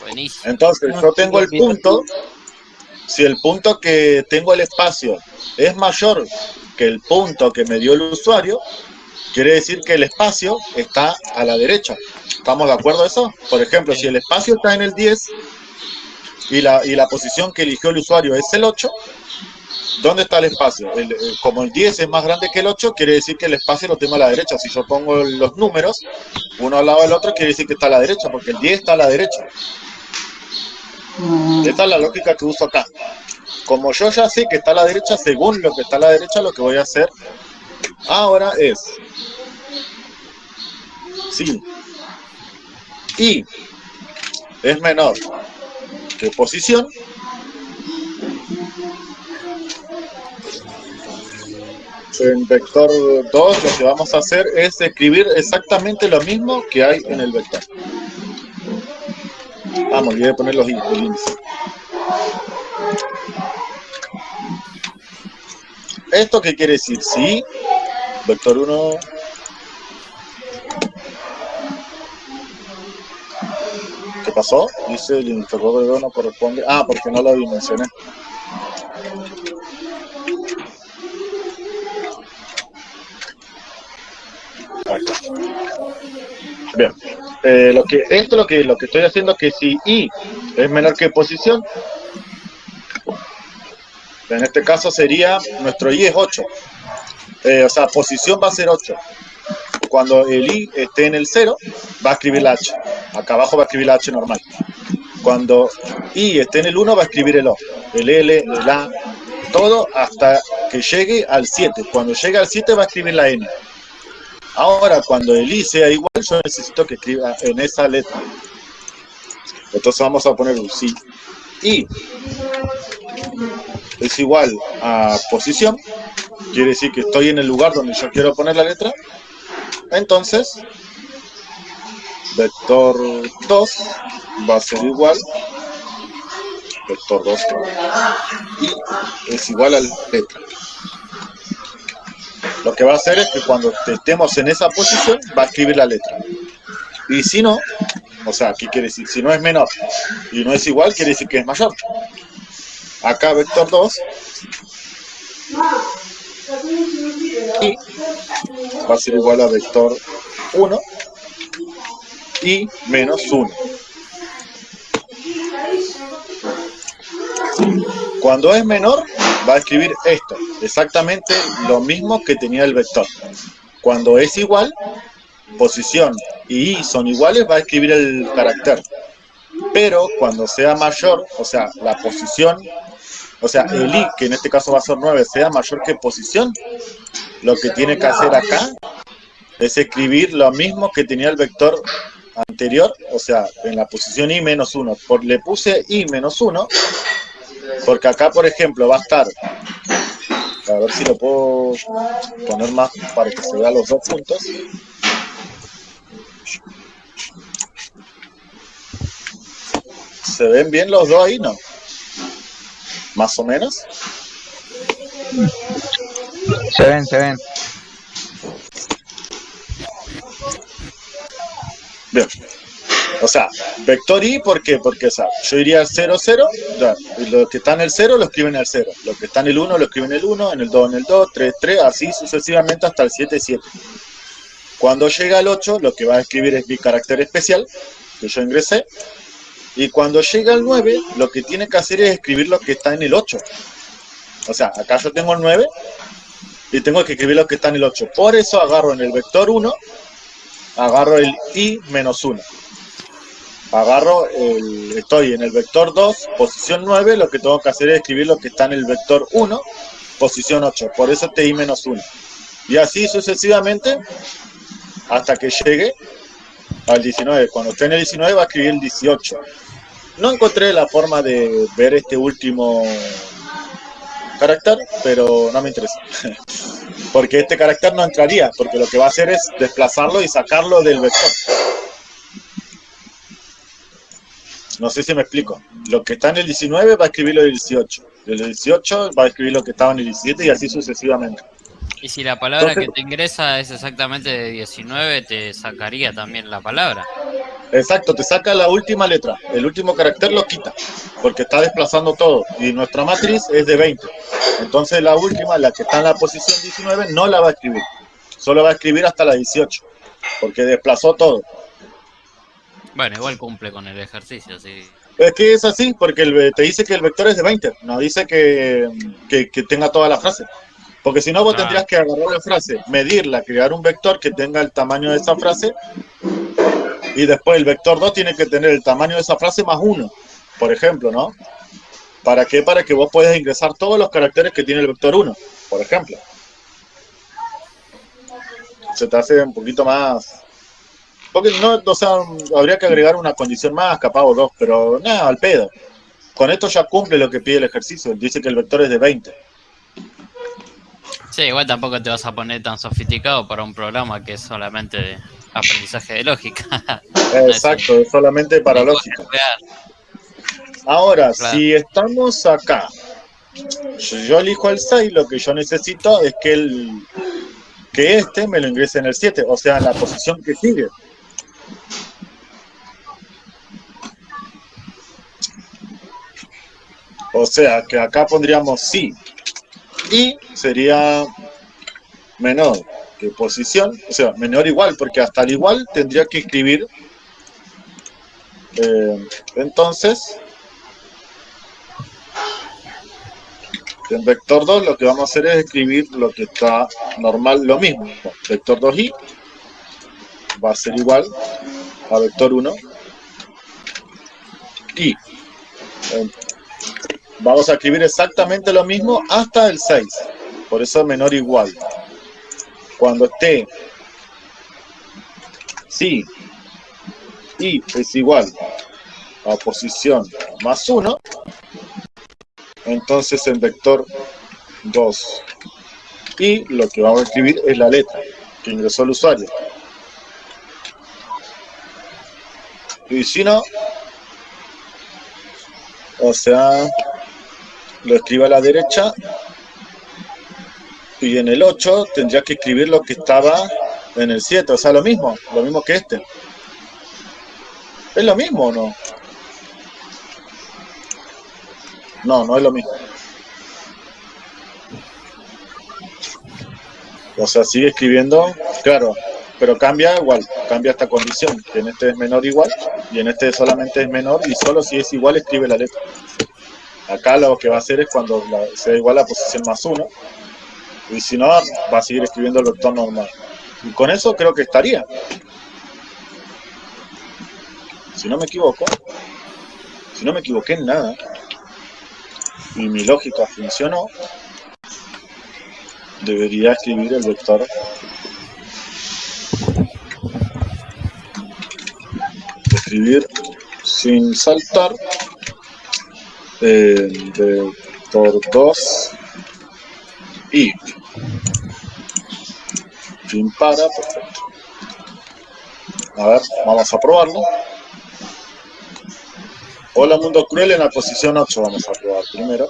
Speaker 2: Buenísimo.
Speaker 1: Entonces, yo tengo el punto, si el punto que tengo el espacio es mayor que el punto que me dio el usuario quiere decir que el espacio está a la derecha. ¿Estamos de acuerdo a eso? Por ejemplo, si el espacio está en el 10 y la, y la posición que eligió el usuario es el 8, ¿dónde está el espacio? El- el- como el 10 es más grande que el 8, quiere decir que el espacio lo tengo a la derecha. Si yo pongo los números, uno al lado del otro, quiere decir que está a la derecha, porque el 10 está a la derecha.
Speaker 5: Mm,
Speaker 1: Esta es la lógica que uso acá. Como yo ya sé que está a la derecha, según lo que está a la derecha, lo que voy a hacer ahora es... Sí. Y es menor posición. En vector 2 lo que vamos a hacer es escribir exactamente lo mismo que hay en el vector. Ah, me olvidé de poner los í- el índice. ¿Esto qué quiere decir? Si vector 1 pasó? Dice el interrogador no corresponde. Ah, porque no lo dimensioné. Bien. Eh, lo que, esto lo que, lo que estoy haciendo es que si i es menor que posición, en este caso sería, nuestro i es 8. Eh, o sea, posición va a ser 8. Cuando el i esté en el 0, va a escribir la h. Acá abajo va a escribir la h normal. Cuando i esté en el 1, va a escribir el o. El l, el a, todo hasta que llegue al 7. Cuando llegue al 7 va a escribir la n. Ahora, cuando el i sea igual, yo necesito que escriba en esa letra. Entonces vamos a poner un si i es igual a posición, quiere decir que estoy en el lugar donde yo quiero poner la letra. Entonces, vector 2 va a ser igual, vector 2 y es igual a letra. Lo que va a hacer es que cuando estemos en esa posición, va a escribir la letra. Y si no, o sea, ¿qué quiere decir? Si no es menor y no es igual, quiere decir que es mayor. Acá vector 2 y va a ser igual a vector 1 y menos 1. Cuando es menor, va a escribir esto, exactamente lo mismo que tenía el vector. Cuando es igual, posición y i son iguales, va a escribir el carácter. Pero cuando sea mayor, o sea, la posición, o sea, el i, que en este caso va a ser 9, sea mayor que posición, lo que tiene que hacer acá es escribir lo mismo que tenía el vector anterior, o sea, en la posición i menos 1. Por, le puse i menos 1, porque acá, por ejemplo, va a estar, a ver si lo puedo poner más para que se vean los dos puntos. ¿Se ven bien los dos ahí, no? Más o menos.
Speaker 3: Se ven, se ven.
Speaker 1: Bien. O sea, vector i, ¿por qué? Porque, o sea, yo iría al 0, 0, ya, y lo que está en el 0 lo escriben en el 0, lo que está en el 1 lo escriben en el 1, en el 2 en el 2, 3, 3, así sucesivamente hasta el 7, 7. Cuando llega al 8, lo que va a escribir es mi carácter especial, que yo ingresé, y cuando llega al 9, lo que tiene que hacer es escribir lo que está en el 8. O sea, acá yo tengo el 9, y tengo que escribir lo que está en el 8. Por eso agarro en el vector 1, agarro el i menos 1 agarro el, estoy en el vector 2, posición 9, lo que tengo que hacer es escribir lo que está en el vector 1, posición 8, por eso ti menos 1. Y así sucesivamente hasta que llegue al 19. Cuando esté en el 19 va a escribir el 18. No encontré la forma de ver este último carácter, pero no me interesa. porque este carácter no entraría, porque lo que va a hacer es desplazarlo y sacarlo del vector. No sé si me explico. Lo que está en el 19 va a escribir lo del 18. El 18 va a escribir lo que estaba en el 17 y así sucesivamente.
Speaker 2: Y si la palabra
Speaker 1: Entonces-
Speaker 2: que te ingresa es exactamente de 19, te sacaría también la palabra.
Speaker 1: Exacto, te saca la última letra, el último carácter lo quita, porque está desplazando todo. Y nuestra matriz es de 20. Entonces la última, la que está en la posición 19, no la va a escribir. Solo va a escribir hasta la 18, porque desplazó todo.
Speaker 2: Bueno, igual cumple con el ejercicio, sí.
Speaker 1: Es que es así, porque el- te dice que el vector es de 20, no dice que, que- que tenga toda la frase. Porque si no, vos
Speaker 2: Ah.
Speaker 1: tendrías que agarrar la frase, medirla, crear un vector que tenga el tamaño de esa frase, y después el vector 2 tiene que tener el tamaño de esa frase más 1, por ejemplo, ¿no? ¿Para qué? Para que vos puedas ingresar todos los caracteres que tiene el vector 1, por ejemplo. Se te hace un poquito más... Porque no, o sea, habría que agregar una condición más, capaz o dos, pero nada, al pedo. Con esto ya cumple lo que pide el ejercicio. Dice que el vector es de 20.
Speaker 2: Sí, igual tampoco te vas a poner tan sofisticado para un programa que es solamente de aprendizaje de lógica.
Speaker 1: Exacto, es solamente para lógica. Ahora,
Speaker 2: Claro.
Speaker 1: si estamos acá, yo, yo elijo el 6, lo que yo necesito es que el que este me lo ingrese en el 7, o sea, en la posición que sigue. O sea, que acá pondríamos sí. Y sería menor que posición, o sea, menor igual, porque hasta el igual tendría que escribir. eh, entonces, en vector 2 lo que vamos a hacer es escribir lo que está normal, lo mismo. Vector 2i va a ser igual a vector 1 y eh, vamos a escribir exactamente lo mismo hasta el 6. Por eso menor igual. Cuando esté. Si y es igual a posición más 1, entonces en vector 2 y lo que vamos a escribir es la letra que ingresó el usuario. Y si no, o sea, lo escribo a la derecha y en el 8 tendría que escribir lo que estaba en el 7, o sea, lo mismo, lo mismo que este. ¿Es lo mismo o no? No, no es lo mismo. O sea, sigue escribiendo, claro, pero cambia igual, cambia esta condición, que en este es menor igual y en este solamente es menor y solo si es igual escribe la letra. Acá lo que va a hacer es cuando sea igual a posición más 1 y si no va a seguir escribiendo el vector normal. Y con eso creo que estaría. Si no me equivoco, si no me equivoqué en nada y mi lógica funcionó, debería escribir el vector escribir sin saltar eh, vector 2 y fin para, perfecto. A ver, vamos a probarlo. Hola Mundo Cruel en la posición 8 vamos a probar primero.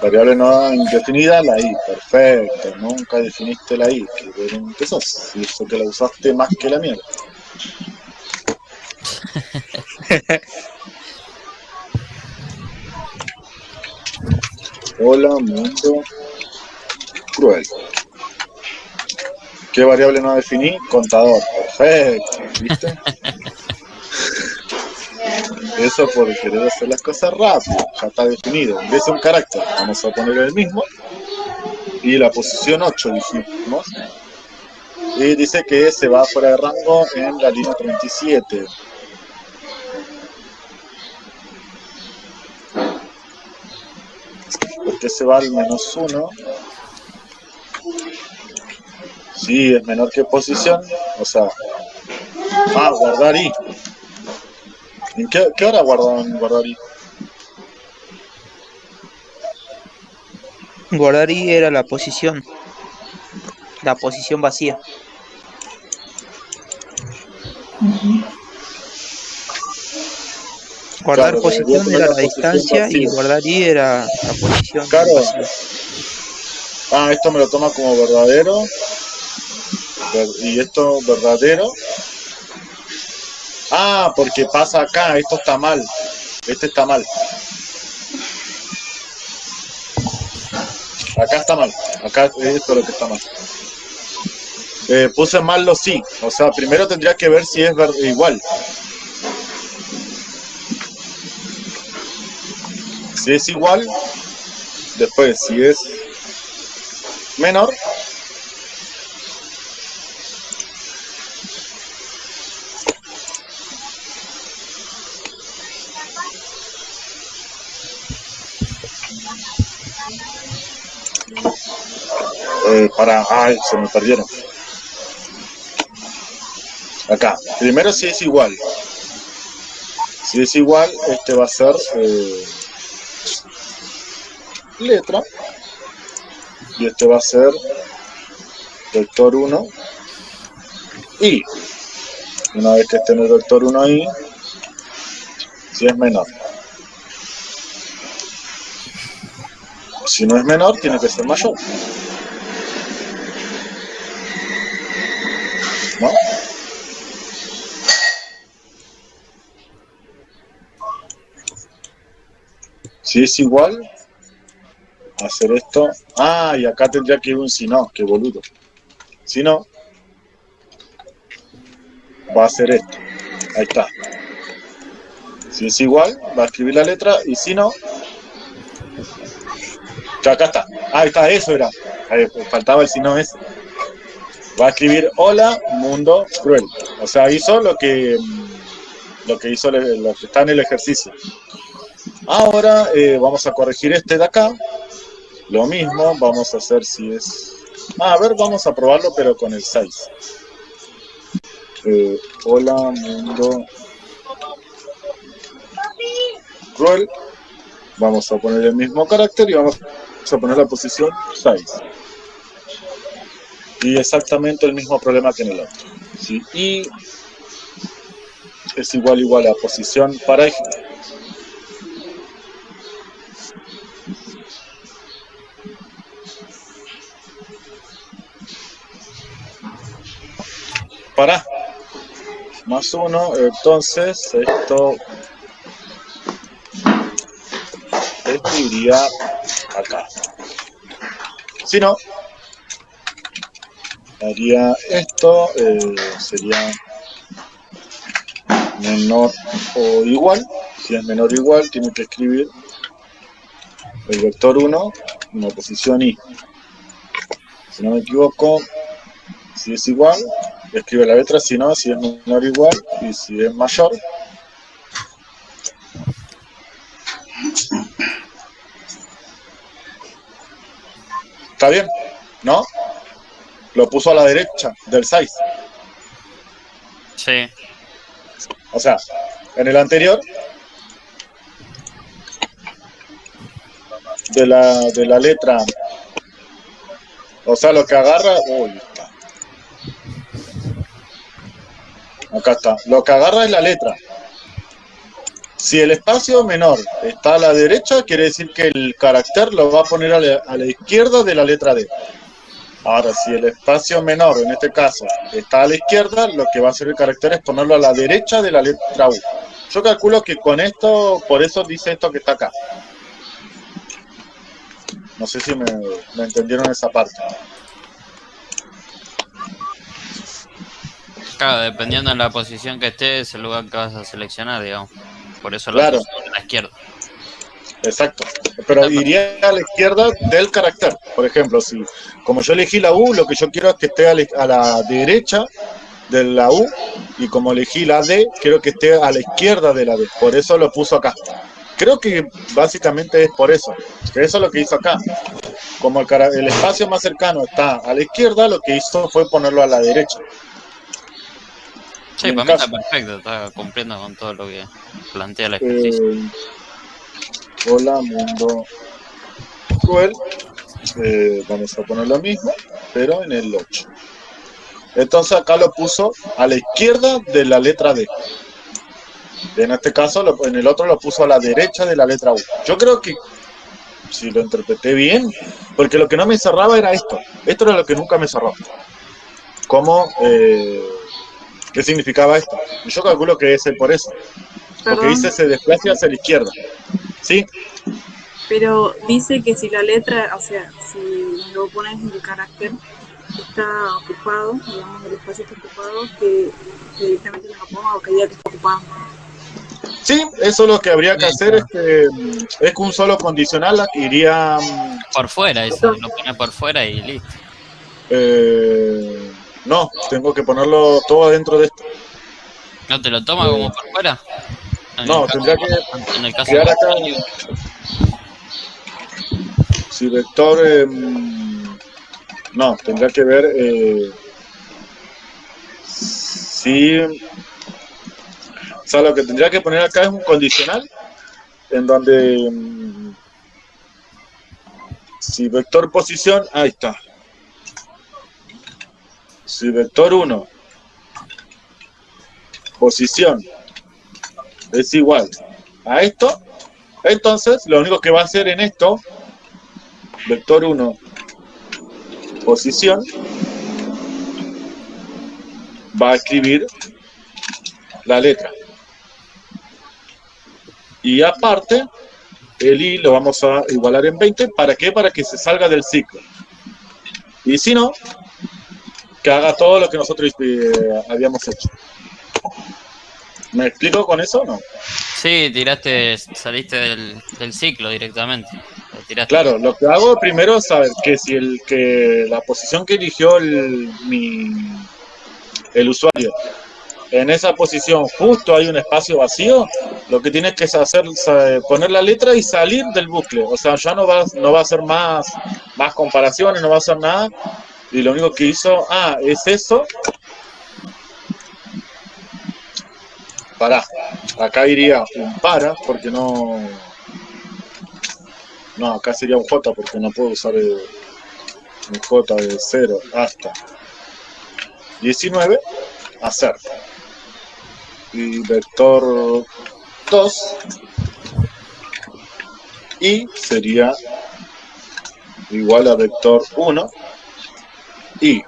Speaker 1: Variable no indefinida, la i, perfecto. Nunca definiste la i, que bien que sos. Y eso que la usaste más que la mierda. Hola Mundo Cruel. ¿Qué variable no definí? Contador. Perfecto, ¿viste? Eso por querer hacer las cosas rápido, ya está definido. Ingresa un carácter, vamos a poner el mismo. Y la posición 8 dijimos. Y dice que se va fuera de rango en la línea 37. Porque se va al menos 1. Sí, es menor que posición. O sea. Ah, guardar i. ¿En qué, qué hora guardan guardar i?
Speaker 3: Guardar i era la posición. La posición vacía. Guardar
Speaker 1: Claro,
Speaker 3: posición era
Speaker 1: la
Speaker 3: distancia y guardar i era la posición
Speaker 1: Claro. Ah, esto me lo toma como verdadero. ver- y esto verdadero. Ah, porque pasa acá, esto está mal. Este está mal. Acá está mal. Acá esto es lo que está mal. Eh, puse mal los sí. O sea, primero tendría que ver si es igual. Si es igual, después si es menor, eh, para... Ay, se me perdieron. Acá. Primero si es igual. Si es igual, este va a ser eh, letra. Y este va a ser vector 1 y una vez que esté en el vector 1 ahí, si es menor. Si no es menor, tiene que ser mayor. ¿No? Si es igual, hacer esto. Ah, y acá tendría que ir un si no, qué boludo. Si no, va a hacer esto. Ahí está. Si es igual, va a escribir la letra y si no, acá está. Ah, Ahí está, eso era. Faltaba el si no ese. Va a escribir hola, mundo cruel. O sea, hizo lo que mm, lo que hizo lo que está en el ejercicio. Ahora eh, vamos a corregir este de acá. Lo mismo, vamos a hacer si es... Ah, a ver, vamos a probarlo, pero con el 6. Eh, hola, mundo cruel. Vamos a poner el mismo carácter y vamos a poner la posición 6. Y exactamente el mismo problema que en el otro. ¿sí? Y es igual igual a posición para para más uno entonces esto esto iría acá. Si no haría esto eh, sería menor o igual. Si es menor o igual tiene que escribir el vector 1 en la posición i. Si no me equivoco si es igual escribe la letra, si no, si es menor o igual, y si es mayor. ¿Está bien? ¿No? Lo puso a la derecha del 6.
Speaker 2: Sí.
Speaker 1: O sea, en el anterior, de la, de la letra, o sea, lo que agarra, uy, Acá está. Lo que agarra es la letra. Si el espacio menor está a la derecha, quiere decir que el carácter lo va a poner a la, izquierda de la letra D. Ahora, si el espacio menor, en este caso, está a la izquierda, lo que va a hacer el carácter es ponerlo a la derecha de la letra U. Yo calculo que con esto, por eso dice esto que está acá. No sé si me entendieron esa parte.
Speaker 2: Claro, dependiendo de la posición que esté, es el lugar que vas a seleccionar, digamos. Por eso lo
Speaker 1: Claro.
Speaker 2: a la izquierda.
Speaker 1: Exacto. Pero iría a la izquierda del carácter. Por ejemplo, si como yo elegí la U, lo que yo quiero es que esté a la, a la derecha de la U y como elegí la D, quiero que esté a la izquierda de la D. Por eso lo puso acá. Creo que básicamente es por eso. Que eso es lo que hizo acá. Como el, el espacio más cercano está a la izquierda, lo que hizo fue ponerlo a la derecha.
Speaker 2: Sí, para mí está perfecto, está cumpliendo con todo lo que plantea el ejercicio.
Speaker 1: Eh, hola, mundo cruel. Eh, vamos a poner lo mismo, pero en el 8. Entonces acá lo puso a la izquierda de la letra D. En este caso, en el otro lo puso a la derecha de la letra U. Yo creo que, si lo interpreté bien, porque lo que no me cerraba era esto. Esto era lo que nunca me cerró. cómo, eh, qué significaba esto. Yo calculo que es por eso. Porque
Speaker 7: Perdón,
Speaker 1: dice se desplaza hacia la izquierda. ¿Sí?
Speaker 7: pero dice que si la letra, o sea, si lo pones el carácter está ocupado, digamos, el espacio está ocupado, que, que directamente lo ponga o que diga que está ocupado.
Speaker 1: Sí, eso lo que habría que hacer es que, mm, es que un solo condicional iría... mm,
Speaker 2: Por fuera, eso, lo pones por fuera y listo.
Speaker 1: eh, no, tengo que ponerlo todo adentro de esto.
Speaker 2: ¿No te lo toma como por fuera? En
Speaker 1: No,
Speaker 2: caso-
Speaker 1: tendría que
Speaker 2: En el caso
Speaker 1: quedar
Speaker 2: de-
Speaker 1: acá. Si vector... eh, mm, no, tendría que ver... eh, si... O sea, lo que tendría que poner acá es un condicional en donde... mm, si vector posición... Ahí está. Si vector 1 posición es igual a esto, entonces lo único que va a hacer en esto, vector 1, posición, va a escribir la letra. Y aparte, el i lo vamos a igualar en 20, ¿para qué? Para que se salga del ciclo. Y si no, que haga todo lo que nosotros eh, habíamos hecho. ¿Me explico con eso o no?
Speaker 2: Sí, tiraste, saliste del, del ciclo directamente. Tiraste.
Speaker 1: Claro, lo que hago primero es saber que si el que la posición que eligió el, mi, el usuario en esa posición justo hay un espacio vacío, lo que tienes que hacer es poner la letra y salir del bucle. O sea, ya no va, no va a hacer más, más comparaciones, no va a hacer nada. Y lo único que hizo, ah, es eso. Pará, acá iría un para, porque no... No, acá sería un J porque no puedo usar el, el J de 0 hasta 19, hacer. Y vector 2 y sería igual a vector 1 y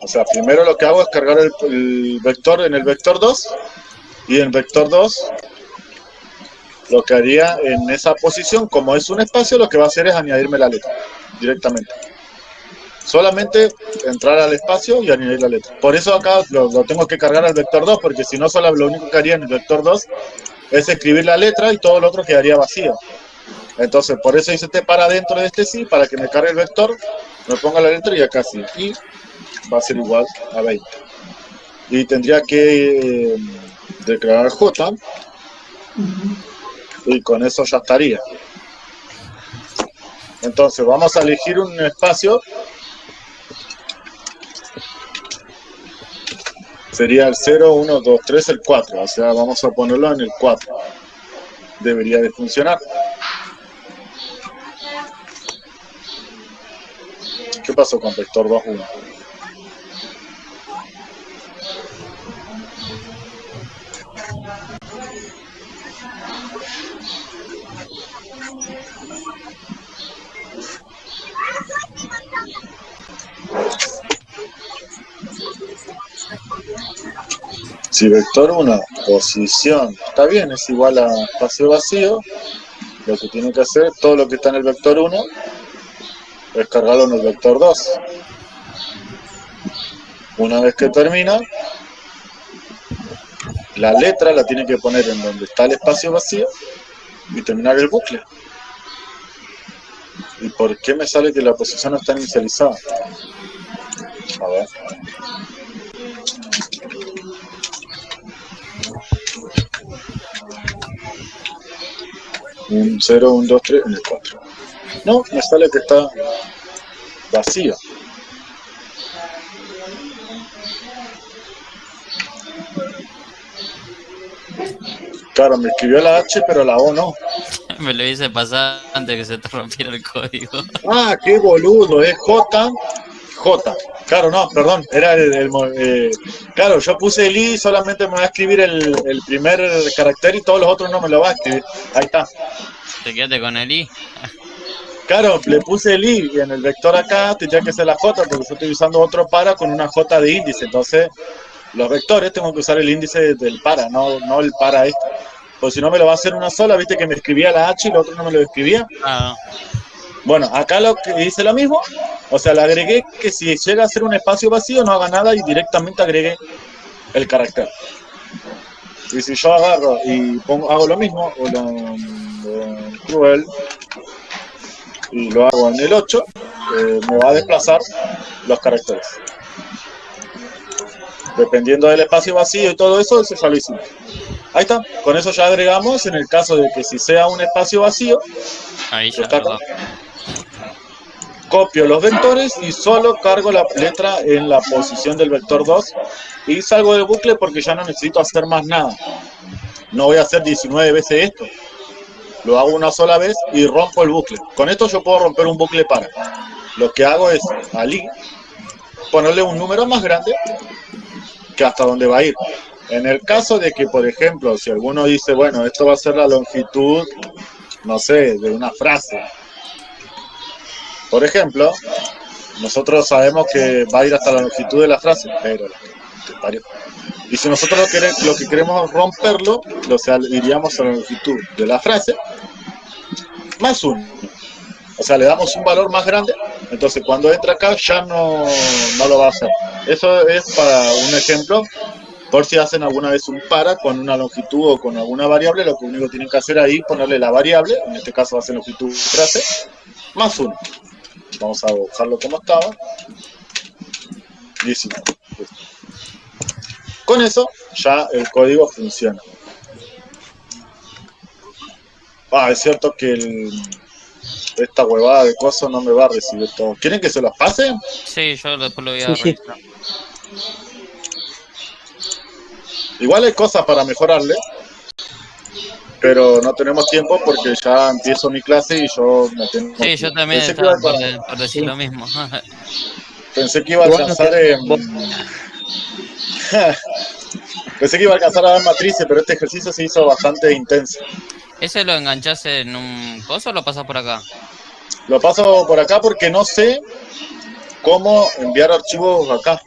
Speaker 1: o sea, primero lo que hago es cargar el, vector en el vector 2 y en vector 2 lo que haría en esa posición, como es un espacio, lo que va a hacer es añadirme la letra directamente. Solamente entrar al espacio y añadir la letra. Por eso acá lo, lo tengo que cargar al vector 2, porque si no, solo lo único que haría en el vector 2 es escribir la letra y todo lo otro quedaría vacío. Entonces, por eso hice este para dentro de este sí, para que me cargue el vector, me ponga la letra y acá sí. Y va a ser igual a 20. Y tendría que eh, declarar J y con eso ya estaría. Entonces vamos a elegir un espacio. Sería el 0, 1, 2, 3, el 4. O sea, vamos a ponerlo en el 4. Debería de funcionar. ¿Qué pasó con vector 2, 1? Si vector 1, posición, está bien, es igual a espacio vacío, lo que tiene que hacer, todo lo que está en el vector 1, es cargarlo en el vector 2. Una vez que termina, la letra la tiene que poner en donde está el espacio vacío y terminar el bucle. ¿Y por qué me sale que la posición no está inicializada? A ver. Un 0, un 2, 3, en el 4. No, me sale que está vacío. Claro, me escribió la H, pero la O no.
Speaker 2: Me lo hice pasar antes que se te rompiera el código.
Speaker 1: Ah, qué boludo, es J, J. Claro, no, perdón, era el, eh, claro, yo puse el I, solamente me va a escribir el, el primer carácter y todos los otros no me lo va a escribir. Ahí está.
Speaker 2: Te quedaste con el I.
Speaker 1: Claro, le puse el i y en el vector acá tendría que ser la j porque yo estoy usando otro para con una j de índice. Entonces, los vectores tengo que usar el índice del para, no, no el para este. Porque si no me lo va a hacer una sola, viste que me escribía la h y el otro no me lo escribía.
Speaker 2: Ah,
Speaker 1: Bueno, acá lo que hice lo mismo, o sea, le agregué que si llega a ser un espacio vacío no haga nada y directamente agregué el carácter. Y si yo agarro y pongo, hago lo mismo, o lo, lo cruel, y lo hago en el 8, eh, me va a desplazar los caracteres. Dependiendo del espacio vacío y todo eso, eso ya lo hicimos. Ahí está, con eso ya agregamos en el caso de que si sea un espacio vacío,
Speaker 2: ahí ya.
Speaker 1: Está acá.
Speaker 2: ¿verdad?
Speaker 1: copio los vectores y solo cargo la letra en la posición del vector 2 y salgo del bucle porque ya no necesito hacer más nada. No voy a hacer 19 veces esto. Lo hago una sola vez y rompo el bucle. Con esto yo puedo romper un bucle para. Lo que hago es al i ponerle un número más grande que hasta donde va a ir. En el caso de que, por ejemplo, si alguno dice, bueno, esto va a ser la longitud, no sé, de una frase, por ejemplo, nosotros sabemos que va a ir hasta la longitud de la frase, pero. Y si nosotros lo, que queremos romperlo, o sea, iríamos a la longitud de la frase más uno. O sea, le damos un valor más grande, entonces cuando entra acá ya no, no lo va a hacer. Eso es para un ejemplo, por si hacen alguna vez un para con una longitud o con alguna variable, lo único tienen que hacer ahí es ponerle la variable, en este caso va a ser longitud frase, más uno. Vamos a dejarlo como estaba. 19. Con eso ya el código funciona. Ah, es cierto que el- esta huevada de cosas no me va a recibir todo. ¿Quieren que se los pase?
Speaker 2: Sí, yo después lo voy a
Speaker 3: Sí.
Speaker 1: Igual hay cosas para mejorarle, pero no tenemos tiempo porque ya empiezo mi clase y yo me tengo
Speaker 2: Sí, yo también
Speaker 1: Pensé que iba
Speaker 2: estaba
Speaker 1: a-
Speaker 2: por, de- por decir lo mismo.
Speaker 1: Pensé que iba a alcanzar en... Pensé que iba a alcanzar a dar matrices, pero este ejercicio se hizo bastante intenso.
Speaker 2: ¿Ese lo enganchás en un coso o lo pasas por acá?
Speaker 1: Lo paso por acá porque no sé cómo enviar archivos acá.